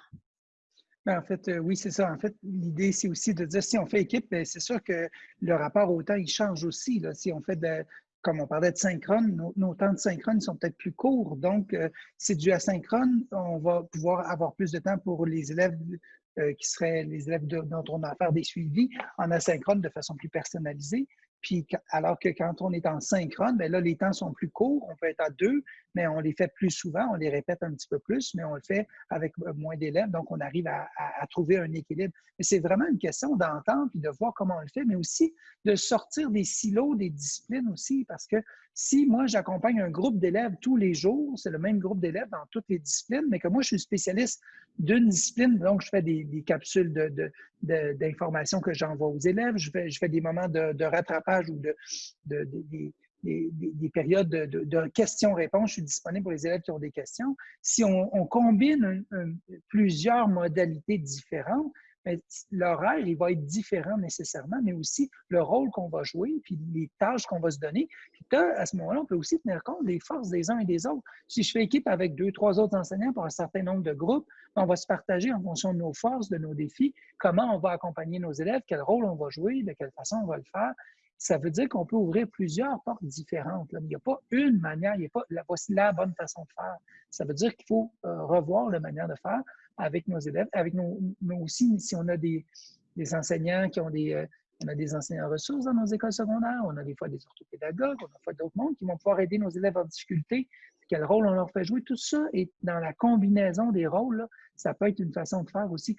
Ben, en fait, euh, oui, c'est ça. En fait, l'idée, c'est aussi de dire si on fait équipe, ben, c'est sûr que le rapport au temps, il change aussi. Si on fait de, comme on parlait de synchrone, nos, temps de synchrone sont peut-être plus courts. Donc, euh, c'est du asynchrone. On va pouvoir avoir plus de temps pour les élèves euh, qui seraient les élèves dont on a à faire des suivis en asynchrone de façon plus personnalisée. Puis, alors que quand on est en synchrone, bien là, les temps sont plus courts. On peut être à deux, mais on les fait plus souvent. On les répète un petit peu plus, mais on le fait avec euh, moins d'élèves. Donc, on arrive à, trouver un équilibre. Mais c'est vraiment une question d'entendre puis de voir comment on le fait, mais aussi de sortir des silos, des disciplines aussi, parce que si moi, j'accompagne un groupe d'élèves tous les jours, c'est le même groupe d'élèves dans toutes les disciplines, mais que moi, je suis spécialiste d'une discipline, donc je fais des, capsules d'informations que j'envoie aux élèves, je fais des moments de, rattrapage ou de, des, périodes de, questions-réponses. Je suis disponible pour les élèves qui ont des questions. Si on, combine plusieurs modalités différentes, l'horaire, il va être différent nécessairement, mais aussi le rôle qu'on va jouer, puis les tâches qu'on va se donner. Puis à ce moment-là, on peut aussi tenir compte des forces des uns et des autres. Si je fais équipe avec deux, trois autres enseignants pour un certain nombre de groupes, on va se partager en fonction de nos forces, de nos défis, comment on va accompagner nos élèves, quel rôle on va jouer, de quelle façon on va le faire. Ça veut dire qu'on peut ouvrir plusieurs portes différentes. Il n'y a pas une manière, il n'y a pas la, voici la bonne façon de faire. Ça veut dire qu'il faut euh, revoir la manière de faire avec nos élèves, avec nos, aussi, si on a des, enseignants qui ont des, euh, on a des enseignants ressources dans nos écoles secondaires, on a des fois des orthopédagogues, on a des fois d'autres mondes qui vont pouvoir aider nos élèves en difficulté. Quel rôle on leur fait jouer, tout ça est dans la combinaison des rôles. ça peut être une façon de faire aussi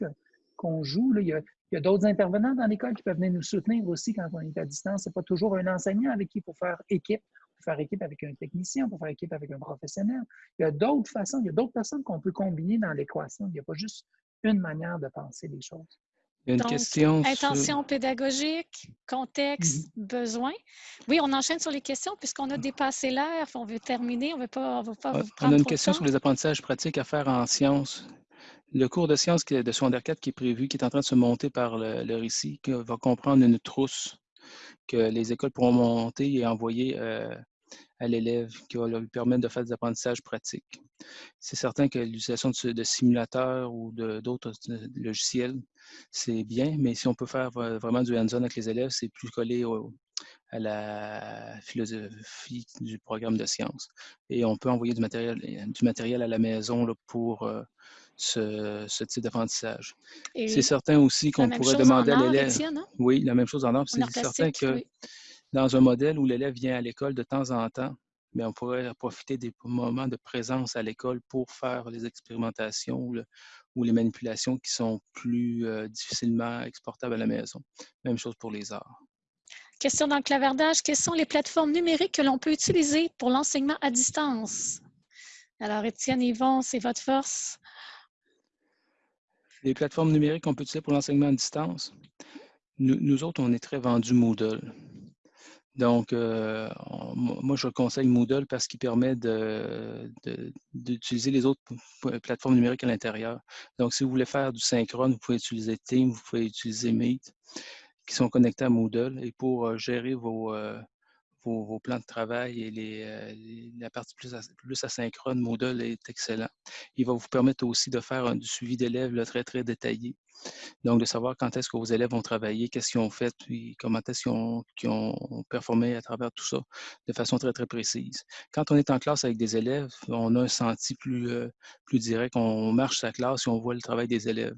qu'on joue. Il y a, d'autres intervenants dans l'école qui peuvent venir nous soutenir aussi quand on est à distance. Ce n'est pas toujours un enseignant avec qui il faut faire équipe faire équipe avec un technicien, on peut faire équipe avec un professionnel. Il y a d'autres façons, il y a d'autres personnes qu'on peut combiner dans l'équation. Il n'y a pas juste une manière de penser les choses. Il y a une question intention pédagogique, contexte, mhm. besoin. Oui, on enchaîne sur les questions puisqu'on a dépassé l'heure. On veut terminer, on ne veut pas, veut pas On a une question sur les apprentissages pratiques à faire en sciences. Le cours de sciences de secondaire 4 qui est prévu, qui est en train de se monter par le, le récit, va comprendre une trousse que les écoles pourront monter et envoyer euh, à l'élève qui va lui permettre de faire des apprentissages pratiques. C'est certain que l'utilisation de, simulateurs ou d'autres euh, logiciels, c'est bien, mais si on peut faire vraiment du hands-on avec les élèves, c'est plus collé à la philosophie du programme de sciences. Et on peut envoyer du matériel, à la maison là, pour euh, ce, type d'apprentissage. C'est certain aussi qu'on pourrait demander à l'élève. Oui, la même chose en or. C'est certain que dans un modèle où l'élève vient à l'école de temps en temps, mais on pourrait profiter des moments de présence à l'école pour faire les expérimentations ou, les manipulations qui sont plus euh, difficilement exportables à la maison. Même chose pour les arts. Question dans le clavardage. Quelles sont les plateformes numériques que l'on peut utiliser pour l'enseignement à distance? Alors, Étienne, Yvon, c'est votre force. Les plateformes numériques qu'on peut utiliser pour l'enseignement à distance. Nous, autres, on est très vendus Moodle. Donc, euh, moi, je conseille Moodle parce qu'il permet d'utiliser les autres plateformes numériques à l'intérieur. Donc, si vous voulez faire du synchrone, vous pouvez utiliser Teams, vous pouvez utiliser Meet, qui sont connectés à Moodle. Et pour euh, gérer vos, euh, vos, plans de travail et les, la partie plus, plus asynchrone Moodle est excellent. Il va vous permettre aussi de faire un suivi d'élèves très, très détaillé. Donc, de savoir quand est-ce que vos élèves ont travaillé, qu'est-ce qu'ils ont fait, puis comment est-ce qu'ils ont, performé à travers tout ça de façon très, très précise. Quand on est en classe avec des élèves, on a un senti plus, plus direct. On marche sa classe et on voit le travail des élèves.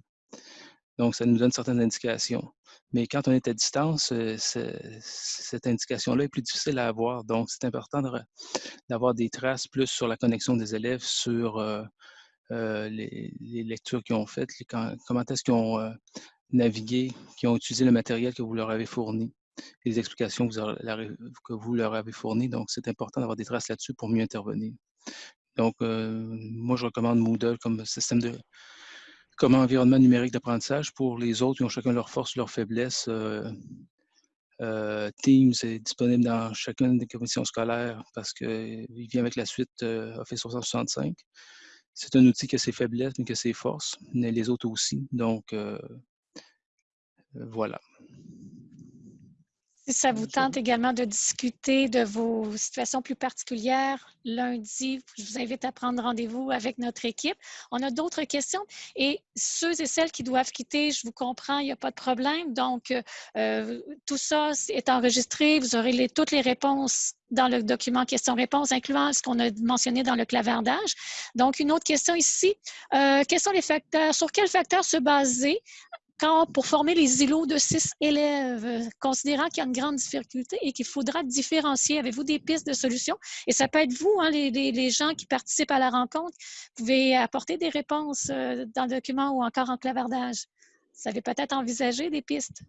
Donc, ça nous donne certaines indications. Mais quand on est à distance, euh, cette indication-là est plus difficile à avoir. Donc, c'est important d'avoir des traces plus sur la connexion des élèves, sur euh, euh, les, lectures qu'ils ont faites, comment est-ce qu'ils ont navigué, qu'ils ont utilisé le matériel que vous leur avez fourni, les explications que vous leur avez fournies. Donc, c'est important d'avoir des traces là-dessus pour mieux intervenir. Donc, moi, je recommande Moodle comme système de, comme environnement numérique d'apprentissage. Pour les autres, ils ont chacun leurs forces, leurs faiblesses. Euh, euh, Teams est disponible dans chacune des commissions scolaires parce qu'il vient avec la suite euh, Office 365. C'est un outil qui a ses faiblesses, mais qui a ses forces, mais les autres aussi. Donc, voilà. Si ça vous tente également de discuter de vos situations plus particulières, lundi, je vous invite à prendre rendez-vous avec notre équipe. On a d'autres questions et ceux et celles qui doivent quitter, je vous comprends, il n'y a pas de problème. Donc, euh, tout ça est enregistré. Vous aurez les, toutes les réponses dans le document questions-réponses, incluant ce qu'on a mentionné dans le clavardage. Donc, une autre question ici. Euh, quels sont les facteurs, sur quels facteurs se baser pour former les îlots de six élèves, euh, considérant qu'il y a une grande difficulté et qu'il faudra différencier, avez-vous des pistes de solutions? Et ça peut être vous, hein, les, gens qui participent à la rencontre, vous pouvez apporter des réponses euh, dans le document ou encore en clavardage. Vous avez peut-être envisagé des pistes?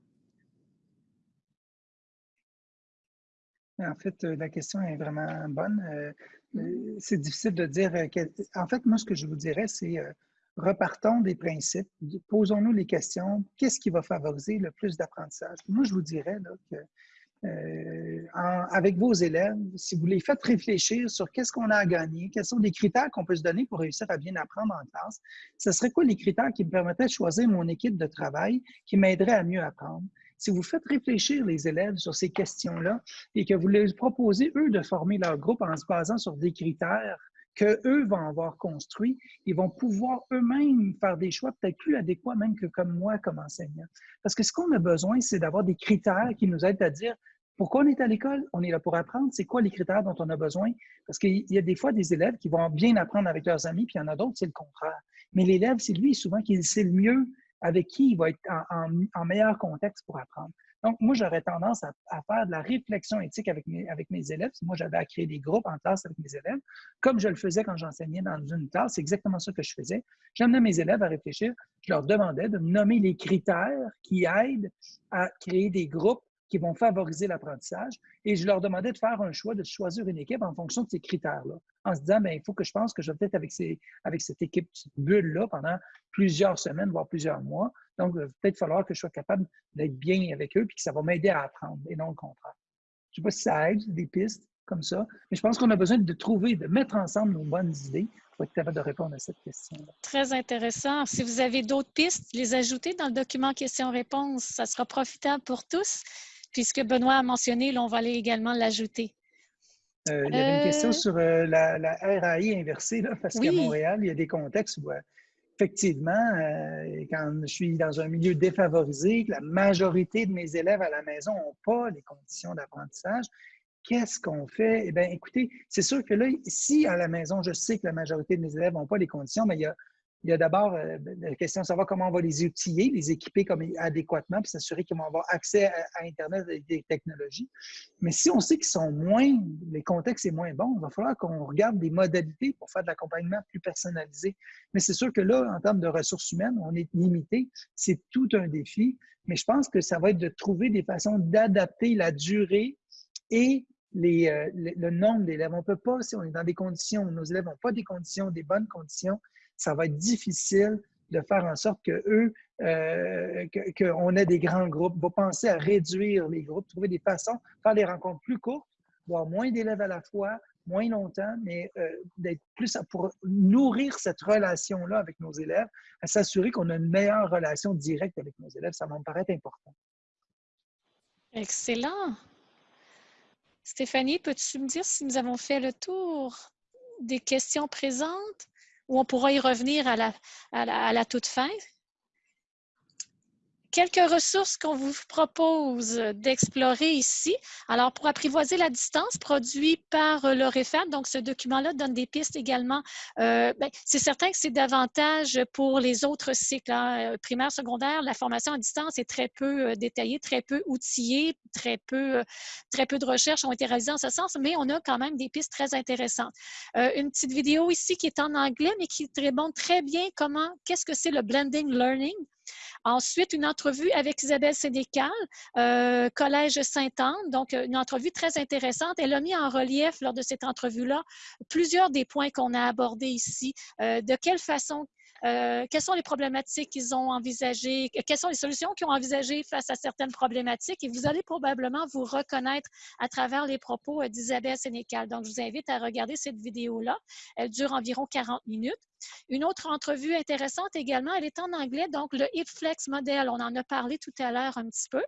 En fait, euh, la question est vraiment bonne. C'est difficile de dire. En fait, moi, ce que je vous dirais, c'est repartons des principes, posons-nous les questions, qu'est-ce qui va favoriser le plus d'apprentissage? Moi, je vous dirais que euh, avec vos élèves, si vous les faites réfléchir sur qu'est-ce qu'on a à gagner, quels sont les critères qu'on peut se donner pour réussir à bien apprendre en classe, ce serait quoi les critères qui me permettraient de choisir mon équipe de travail qui m'aiderait à mieux apprendre? Si vous faites réfléchir les élèves sur ces questions-là et que vous les proposez, eux, de former leur groupe en se basant sur des critères qu'eux vont avoir construit, ils vont pouvoir eux-mêmes faire des choix peut-être plus adéquats même que comme moi comme enseignant. Parce que ce qu'on a besoin, c'est d'avoir des critères qui nous aident à dire pourquoi on est à l'école, on est là pour apprendre, c'est quoi les critères dont on a besoin. Parce qu'il y a des fois des élèves qui vont bien apprendre avec leurs amis, puis il y en a d'autres, c'est le contraire. Mais l'élève, c'est lui souvent qui sait le mieux avec qui il va être en meilleur contexte pour apprendre. Donc, moi, j'aurais tendance à, faire de la réflexion éthique avec mes, avec mes élèves. Moi, j'avais à créer des groupes en classe avec mes élèves, comme je le faisais quand j'enseignais dans une classe. C'est exactement ça que je faisais. J'amenais mes élèves à réfléchir. Je leur demandais de me nommer les critères qui aident à créer des groupes qui vont favoriser l'apprentissage. Et je leur demandais de faire un choix, de choisir une équipe en fonction de ces critères-là, en se disant, bien, il faut que je pense que je vais peut-être avec, avec cette équipe, cette bulle-là, pendant plusieurs semaines, voire plusieurs mois. Donc, il va peut-être falloir que je sois capable d'être bien avec eux, puis que ça va m'aider à apprendre, et non le contraire. Je ne sais pas si ça aide, des pistes comme ça, mais je pense qu'on a besoin de trouver, de mettre ensemble nos bonnes idées pour être capable de répondre à cette question. -là. Très intéressant. Si vous avez d'autres pistes, les ajouter dans le document questions-réponses, ça sera profitable pour tous puisque Benoît a mentionné, là, on va aller également l'ajouter. Euh, il y avait une question euh, sur euh, la, RAI inversée, là, parce qu'à Montréal, il y a des contextes où, effectivement, quand je suis dans un milieu défavorisé, que la majorité de mes élèves à la maison n'ont pas les conditions d'apprentissage, qu'est-ce qu'on fait? Eh bien, écoutez, c'est sûr que là, si à la maison, je sais que la majorité de mes élèves n'ont pas les conditions, mais il y a il y a d'abord euh, la question de savoir comment on va les outiller, les équiper comme adéquatement, puis s'assurer qu'ils vont avoir accès à, Internet et des technologies. Mais si on sait qu'ils sont moins, les contextes sont moins bons, il va falloir qu'on regarde des modalités pour faire de l'accompagnement plus personnalisé. Mais c'est sûr que là, en termes de ressources humaines, on est limité. C'est tout un défi. Mais je pense que ça va être de trouver des façons d'adapter la durée et euh, le, nombre d'élèves. On ne peut pas, si on est dans des conditions nos élèves n'ont pas des conditions, des bonnes conditions, ça va être difficile de faire en sorte que eux, euh, qu'on ait des grands groupes. Va penser à réduire les groupes, trouver des façons, faire des rencontres plus courtes, voir moins d'élèves à la fois, moins longtemps, mais euh, d'être plus pour nourrir cette relation-là avec nos élèves, à s'assurer qu'on a une meilleure relation directe avec nos élèves. Ça me paraît important. Excellent. Stéphanie, peux-tu me dire si nous avons fait le tour des questions présentes? Ou on pourra y revenir à la, à la toute fin? Quelques ressources qu'on vous propose d'explorer ici. Alors, pour apprivoiser la distance, produit par euh, l'OREFAD, donc ce document-là donne des pistes également. Euh, ben, c'est certain que c'est davantage pour les autres cycles, hein, euh, primaire, secondaire. La formation à distance est très peu détaillée, très peu outillée, très peu, très peu de recherches ont été réalisées en ce sens, mais on a quand même des pistes très intéressantes. une petite vidéo ici qui est en anglais, mais qui montre très bien comment, qu'est-ce que c'est le blending learning? Ensuite, une entrevue avec Isabelle Sénécal, euh, Collège Sainte-Anne, donc euh, une entrevue très intéressante. Elle a mis en relief lors de cette entrevue-là plusieurs des points qu'on a abordés ici. Euh, de quelle façon euh, quelles sont les problématiques qu'ils ont envisagées, quelles sont les solutions qu'ils ont envisagées face à certaines problématiques? Et vous allez probablement vous reconnaître à travers les propos euh, d'Isabelle Sénécal. Donc, je vous invite à regarder cette vidéo-là. Elle dure environ 40 minutes. Une autre entrevue intéressante également, elle est en anglais, donc le HipFlex Model. On en a parlé tout à l'heure un petit peu.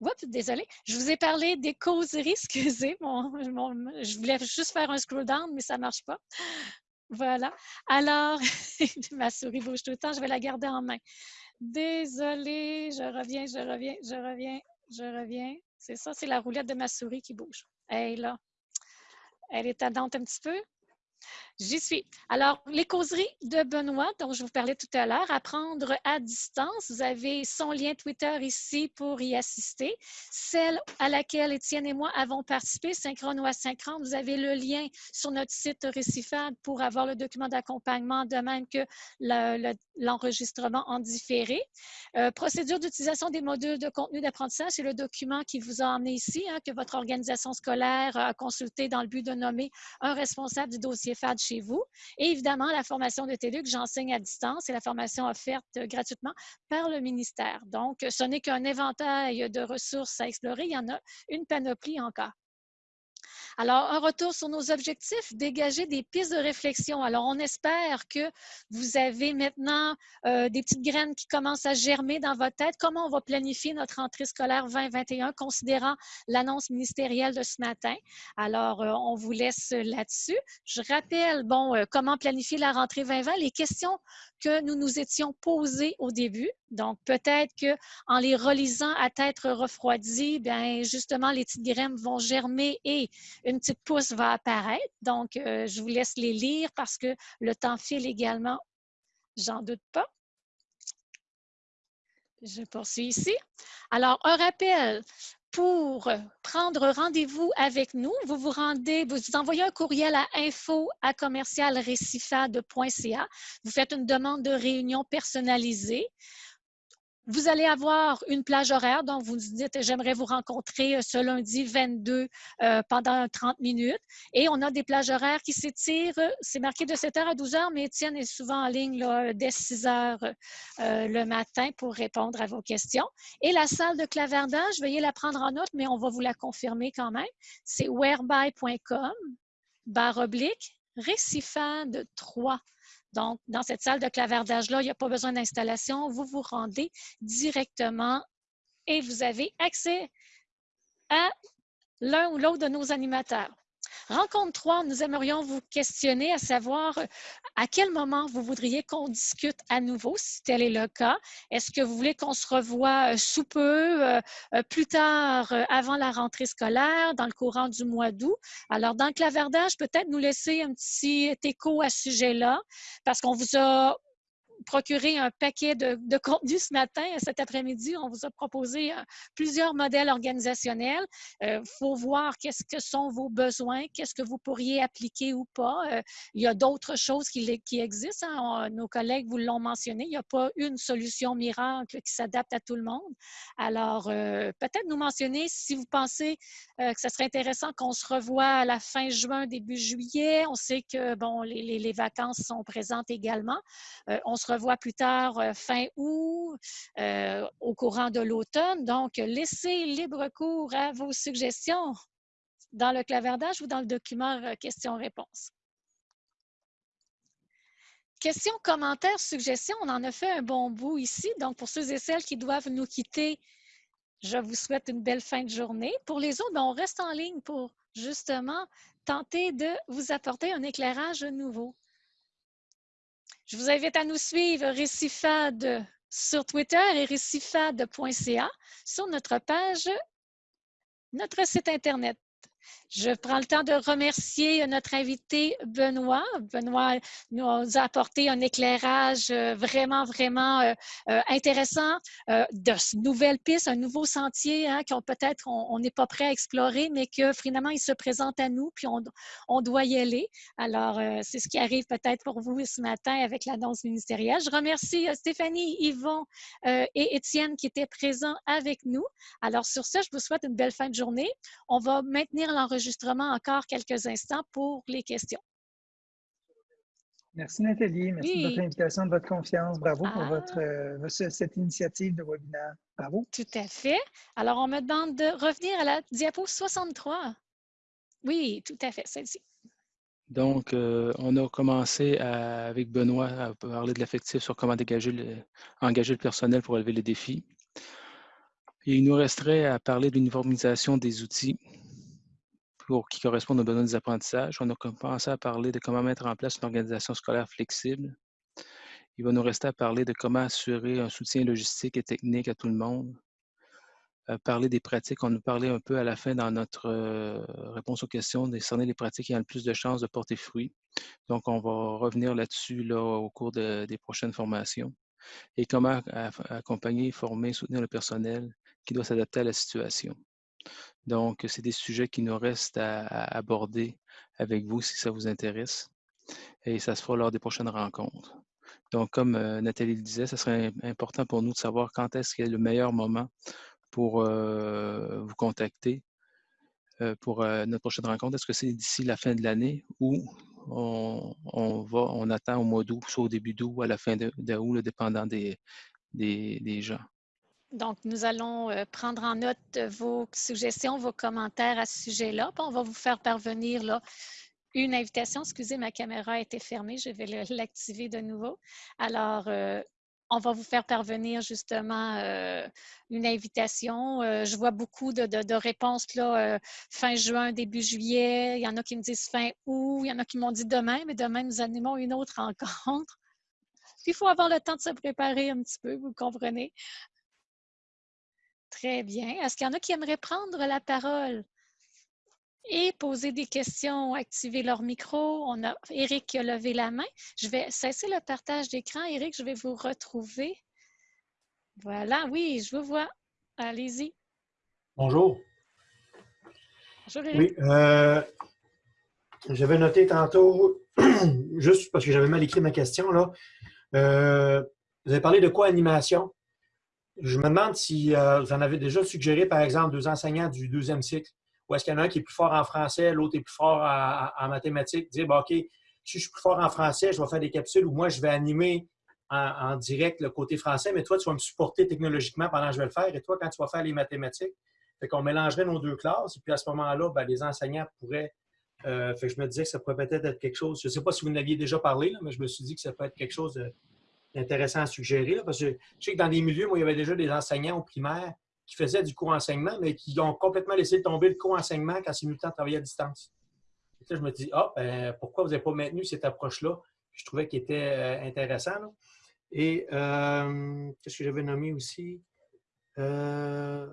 Oups, désolé. Je vous ai parlé des causeries, *laughs* excusez. je voulais juste faire un scroll down, mais ça ne marche pas. Voilà. Alors, *laughs* ma souris bouge tout le temps, je vais la garder en main. Désolée, je reviens, je reviens, je reviens, je reviens. C'est ça, c'est la roulette de ma souris qui bouge. Elle là. Elle est tendante un petit peu. J'y suis. Alors, les causeries de Benoît, dont je vous parlais tout à l'heure, apprendre à distance. Vous avez son lien Twitter ici pour y assister. Celle à laquelle Étienne et moi avons participé, synchrone ou asynchrone, vous avez le lien sur notre site Récifade pour avoir le document d'accompagnement, de même que l'enregistrement en différé. Euh, procédure d'utilisation des modules de contenu d'apprentissage, c'est le document qui vous a emmené ici, hein, que votre organisation scolaire a consulté dans le but de nommer un responsable du dossier FAD chez vous. Et évidemment, la formation de TELUC, j'enseigne à distance, c'est la formation offerte gratuitement par le ministère. Donc, ce n'est qu'un éventail de ressources à explorer. Il y en a une panoplie encore. Alors, un retour sur nos objectifs, dégager des pistes de réflexion. Alors, on espère que vous avez maintenant euh, des petites graines qui commencent à germer dans votre tête. Comment on va planifier notre entrée scolaire 2021, considérant l'annonce ministérielle de ce matin? Alors, euh, on vous laisse là-dessus. Je rappelle, bon, euh, comment planifier la rentrée 2020, les questions que nous nous étions posées au début. Donc, peut-être qu'en les relisant à tête refroidie, bien, justement, les petites graines vont germer et une petite pousse va apparaître. Donc, euh, je vous laisse les lire parce que le temps file également. J'en doute pas. Je poursuis ici. Alors, un rappel, pour prendre rendez-vous avec nous, vous vous rendez, vous envoyez un courriel à info à Vous faites une demande de réunion personnalisée. Vous allez avoir une plage horaire, donc vous dites j'aimerais vous rencontrer euh, ce lundi 22 euh, pendant 30 minutes. Et on a des plages horaires qui s'étirent, c'est marqué de 7h à 12h, mais Étienne est souvent en ligne dès 6h euh, le matin pour répondre à vos questions. Et la salle de clavardage, veuillez la prendre en note, mais on va vous la confirmer quand même. C'est whereby.com, barre oblique, récifade 3. Donc, dans cette salle de clavardage-là, il n'y a pas besoin d'installation. Vous vous rendez directement et vous avez accès à l'un ou l'autre de nos animateurs. Rencontre 3, nous aimerions vous questionner à savoir euh, à quel moment vous voudriez qu'on discute à nouveau, si tel est le cas? Est-ce que vous voulez qu'on se revoie euh, sous peu, euh, plus tard, avant la rentrée scolaire, dans le courant du mois d'août? Alors, dans le clavardage, peut-être nous laisser un petit écho à ce sujet-là, parce qu'on vous a procurer un paquet de, contenu ce matin. Cet après-midi, on vous a proposé euh, plusieurs modèles organisationnels. Il euh, faut voir qu'est-ce que sont vos besoins, qu'est-ce que vous pourriez appliquer ou pas. Euh, il y a d'autres choses qui, qui existent. Hein. nos collègues vous l'ont mentionné. Il n'y a pas une solution miracle qui s'adapte à tout le monde. Alors, peut-être nous mentionner si vous pensez que ce serait intéressant qu'on se revoie à la fin juin, début juillet. On sait que, bon, les, les, vacances sont présentes également. on se revoit plus tard euh, fin août, euh, au courant de l'automne. Donc, laissez libre cours à vos suggestions dans le clavardage ou dans le document euh, questions-réponses. Questions, commentaires, suggestions, on en a fait un bon bout ici. Donc, pour ceux et celles qui doivent nous quitter je vous souhaite une belle fin de journée. Pour les autres, ben, on reste en ligne pour justement tenter de vous apporter un éclairage nouveau. Je vous invite à nous suivre Récifade sur Twitter et récifade.ca sur notre page, notre site Internet. Je prends le temps de remercier notre invité Benoît. Benoît nous a apporté un éclairage euh, vraiment, vraiment euh, euh, intéressant de nouvelles pistes, un nouveau sentier hein, qu'on peut-être on n'est pas prêt à explorer, mais que finalement il se présente à nous, puis on, doit y aller. Alors, c'est ce qui arrive peut-être pour vous ce matin avec l'annonce ministérielle. Je remercie Stéphanie, Yvon et Étienne qui étaient présents avec nous. Alors, sur ce, je vous souhaite une belle fin de journée. On va maintenir l'enregistrement encore quelques instants pour les questions. Merci Nathalie, merci de votre invitation, de votre confiance. Bravo pour ah. votre, euh, cette initiative de webinaire. Bravo. Tout à fait. Alors, on me demande de revenir à la diapo 63. Oui, tout à fait, celle-ci. Donc, euh, on a commencé avec Benoît à parler de l'affectif sur comment dégager le, engager le personnel pour relever les défis. Et il nous resterait à parler de l'uniformisation des outils qui correspondent aux besoins des apprentissages. On a commencé à parler de comment mettre en place une organisation scolaire flexible. Il va nous rester à parler de comment assurer un soutien logistique et technique à tout le monde. Parler des pratiques. On nous parlait un peu à la fin dans notre euh, réponse aux questions, de cerner les pratiques qui ont le plus de chances de porter fruit. Donc, on va revenir là-dessus là, au cours des prochaines formations. Et comment accompagner, former, soutenir le personnel qui doit s'adapter à la situation. Donc, c'est des sujets qui nous restent à, aborder avec vous si ça vous intéresse. Et ça se fera lors des prochaines rencontres. Donc, comme euh, Nathalie le disait, ce serait important pour nous de savoir quand est-ce qu'il est le meilleur moment pour euh, vous contacter euh, pour notre prochaine rencontre. Est-ce que c'est d'ici la fin de l'année ou on, va, on attend au mois d'août, soit au début d'août à la fin d'août, dépendant des, des gens? Donc, nous allons euh, prendre en note vos suggestions, vos commentaires à ce sujet-là. On va vous faire parvenir là, une invitation. Excusez, ma caméra a été fermée. Je vais *laughs* l'activer de nouveau. Alors, euh, on va vous faire parvenir justement euh, une invitation. je vois beaucoup de, réponses là, fin juin, début juillet. Il y en a qui me disent fin août. Il y en a qui m'ont dit demain, mais demain, nous animons une autre *laughs* rencontre. il faut avoir le temps de se préparer un petit peu, vous comprenez. Très bien. Est-ce qu'il y en a qui aimeraient prendre la parole? Et poser des questions, activer leur micro? On a Eric qui a levé la main. Je vais cesser le partage d'écran. Eric, je vais vous retrouver. Voilà, oui, je vous vois. Allez-y. Bonjour. Bonjour, Eric. Oui, euh, j'avais noté tantôt, *clears throat* juste parce que j'avais mal écrit ma question, là. Euh, vous avez parlé de quoi animation? Je me demande si euh, vous en avez déjà suggéré, par exemple, deux enseignants du deuxième cycle, ou est-ce qu'il y en a un qui est plus fort en français, l'autre est plus fort en, mathématiques, dire, OK, si je suis plus fort en français, je vais faire des capsules ou moi, je vais animer en, direct le côté français, mais toi, tu vas me supporter technologiquement pendant que je vais le faire, et toi, quand tu vas faire les mathématiques, fait qu'on mélangerait nos deux classes, et puis à ce moment-là, ben, les enseignants pourraient euh, fait que je me disais que ça pourrait peut-être être quelque chose. Je ne sais pas si vous n'aviez déjà parlé, mais je me suis dit que ça peut être quelque chose de, intéressant à suggérer. parce que je sais que dans des milieux, moi, il y avait déjà des enseignants au primaire qui faisaient du co-enseignement, mais qui ont complètement laissé tomber le co-enseignement quand c'est le temps de travailler à distance. Et là, je me dis, ah, ben, pourquoi vous n'avez pas maintenu cette approche-là? Je trouvais qu'elle était euh, intéressant. Et euh, qu'est-ce que j'avais nommé aussi? Euh,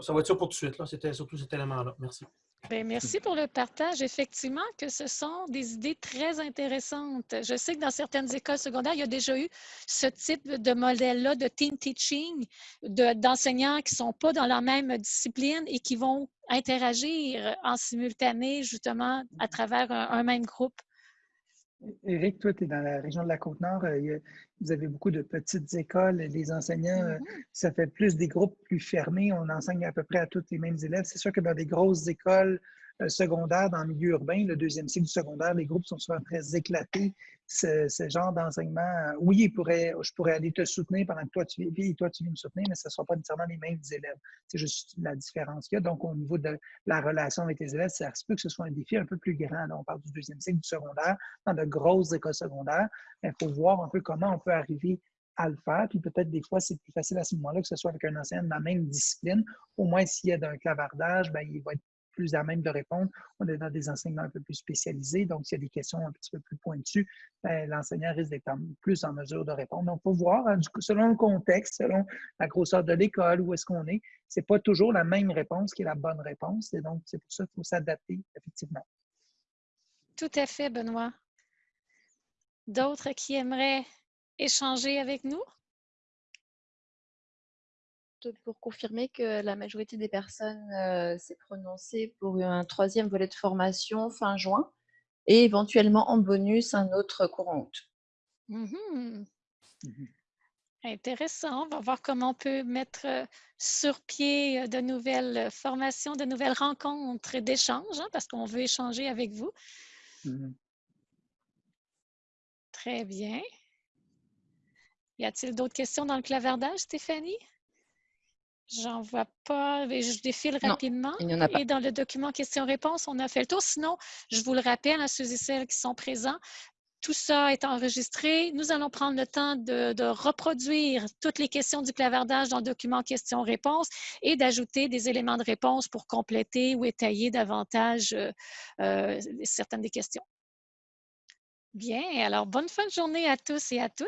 ça va être ça pour tout de suite. C'était surtout cet élément-là. Merci. Bien, merci pour le partage. Effectivement, que ce sont des idées très intéressantes. Je sais que dans certaines écoles secondaires, il y a déjà eu ce type de modèle-là de team teaching, d'enseignants qui ne sont pas dans la même discipline et qui vont interagir en simultané, justement, à travers un même groupe. Éric, toi, tu es dans la région de la Côte-Nord. Euh, vous avez beaucoup de petites écoles. Les enseignants, euh, ça fait plus des groupes plus fermés. On enseigne à peu près à tous les mêmes élèves. C'est sûr que dans des grosses écoles euh, secondaires, dans le milieu urbain, le deuxième cycle du secondaire, les groupes sont souvent très éclatés ce, genre d'enseignement, euh, oui, je pourrais aller te soutenir pendant que toi tu vis toi tu viens me soutenir, mais ce ne sera pas nécessairement les mêmes élèves. C'est juste la différence qu'il y a. Donc, au niveau de la relation avec les élèves, ça se peut que ce soit un défi un peu plus grand. Là, on parle du deuxième cycle du secondaire, dans de grosses écoles secondaires. Il faut voir un peu comment on peut arriver à le faire. Puis peut-être des fois, c'est plus facile à ce moment-là que ce soit avec un enseignant de la même discipline. Au moins, s'il y a un clavardage, ben, il va être plus à même de répondre. On est dans des enseignements un peu plus spécialisés, donc s'il y a des questions un petit peu plus pointues, ben, l'enseignant risque d'être plus en mesure de répondre. Donc, faut voir, hein, selon le contexte, selon la grosseur de l'école, où est-ce qu'on est, ce n'est pas toujours la même réponse qui est la bonne réponse. Et donc, c'est pour ça qu'il faut s'adapter, effectivement. Tout à fait, Benoît. D'autres qui aimeraient échanger avec nous? Pour confirmer que la majorité des personnes euh, s'est prononcée pour un troisième volet de formation fin juin et éventuellement en bonus un autre courant août. Mmh mmh Intéressant. On va voir comment on peut mettre euh, sur pied euh, de nouvelles formations, de nouvelles rencontres d'échange, hein, parce qu'on veut échanger avec vous. Mmh Très bien. Y a-t-il d'autres questions dans le clavardage, Stéphanie? J'en vois pas. Je défile rapidement. Et dans le document questions-réponses, on a fait le tour. Sinon, je vous le rappelle à ceux et celles qui sont présents, tout ça est enregistré. Nous allons prendre le temps de, reproduire toutes les questions du clavardage dans le document questions-réponses et d'ajouter des éléments de réponse pour compléter ou étayer davantage euh, euh, certaines des questions. Bien, alors bonne fin de journée à tous et à toutes.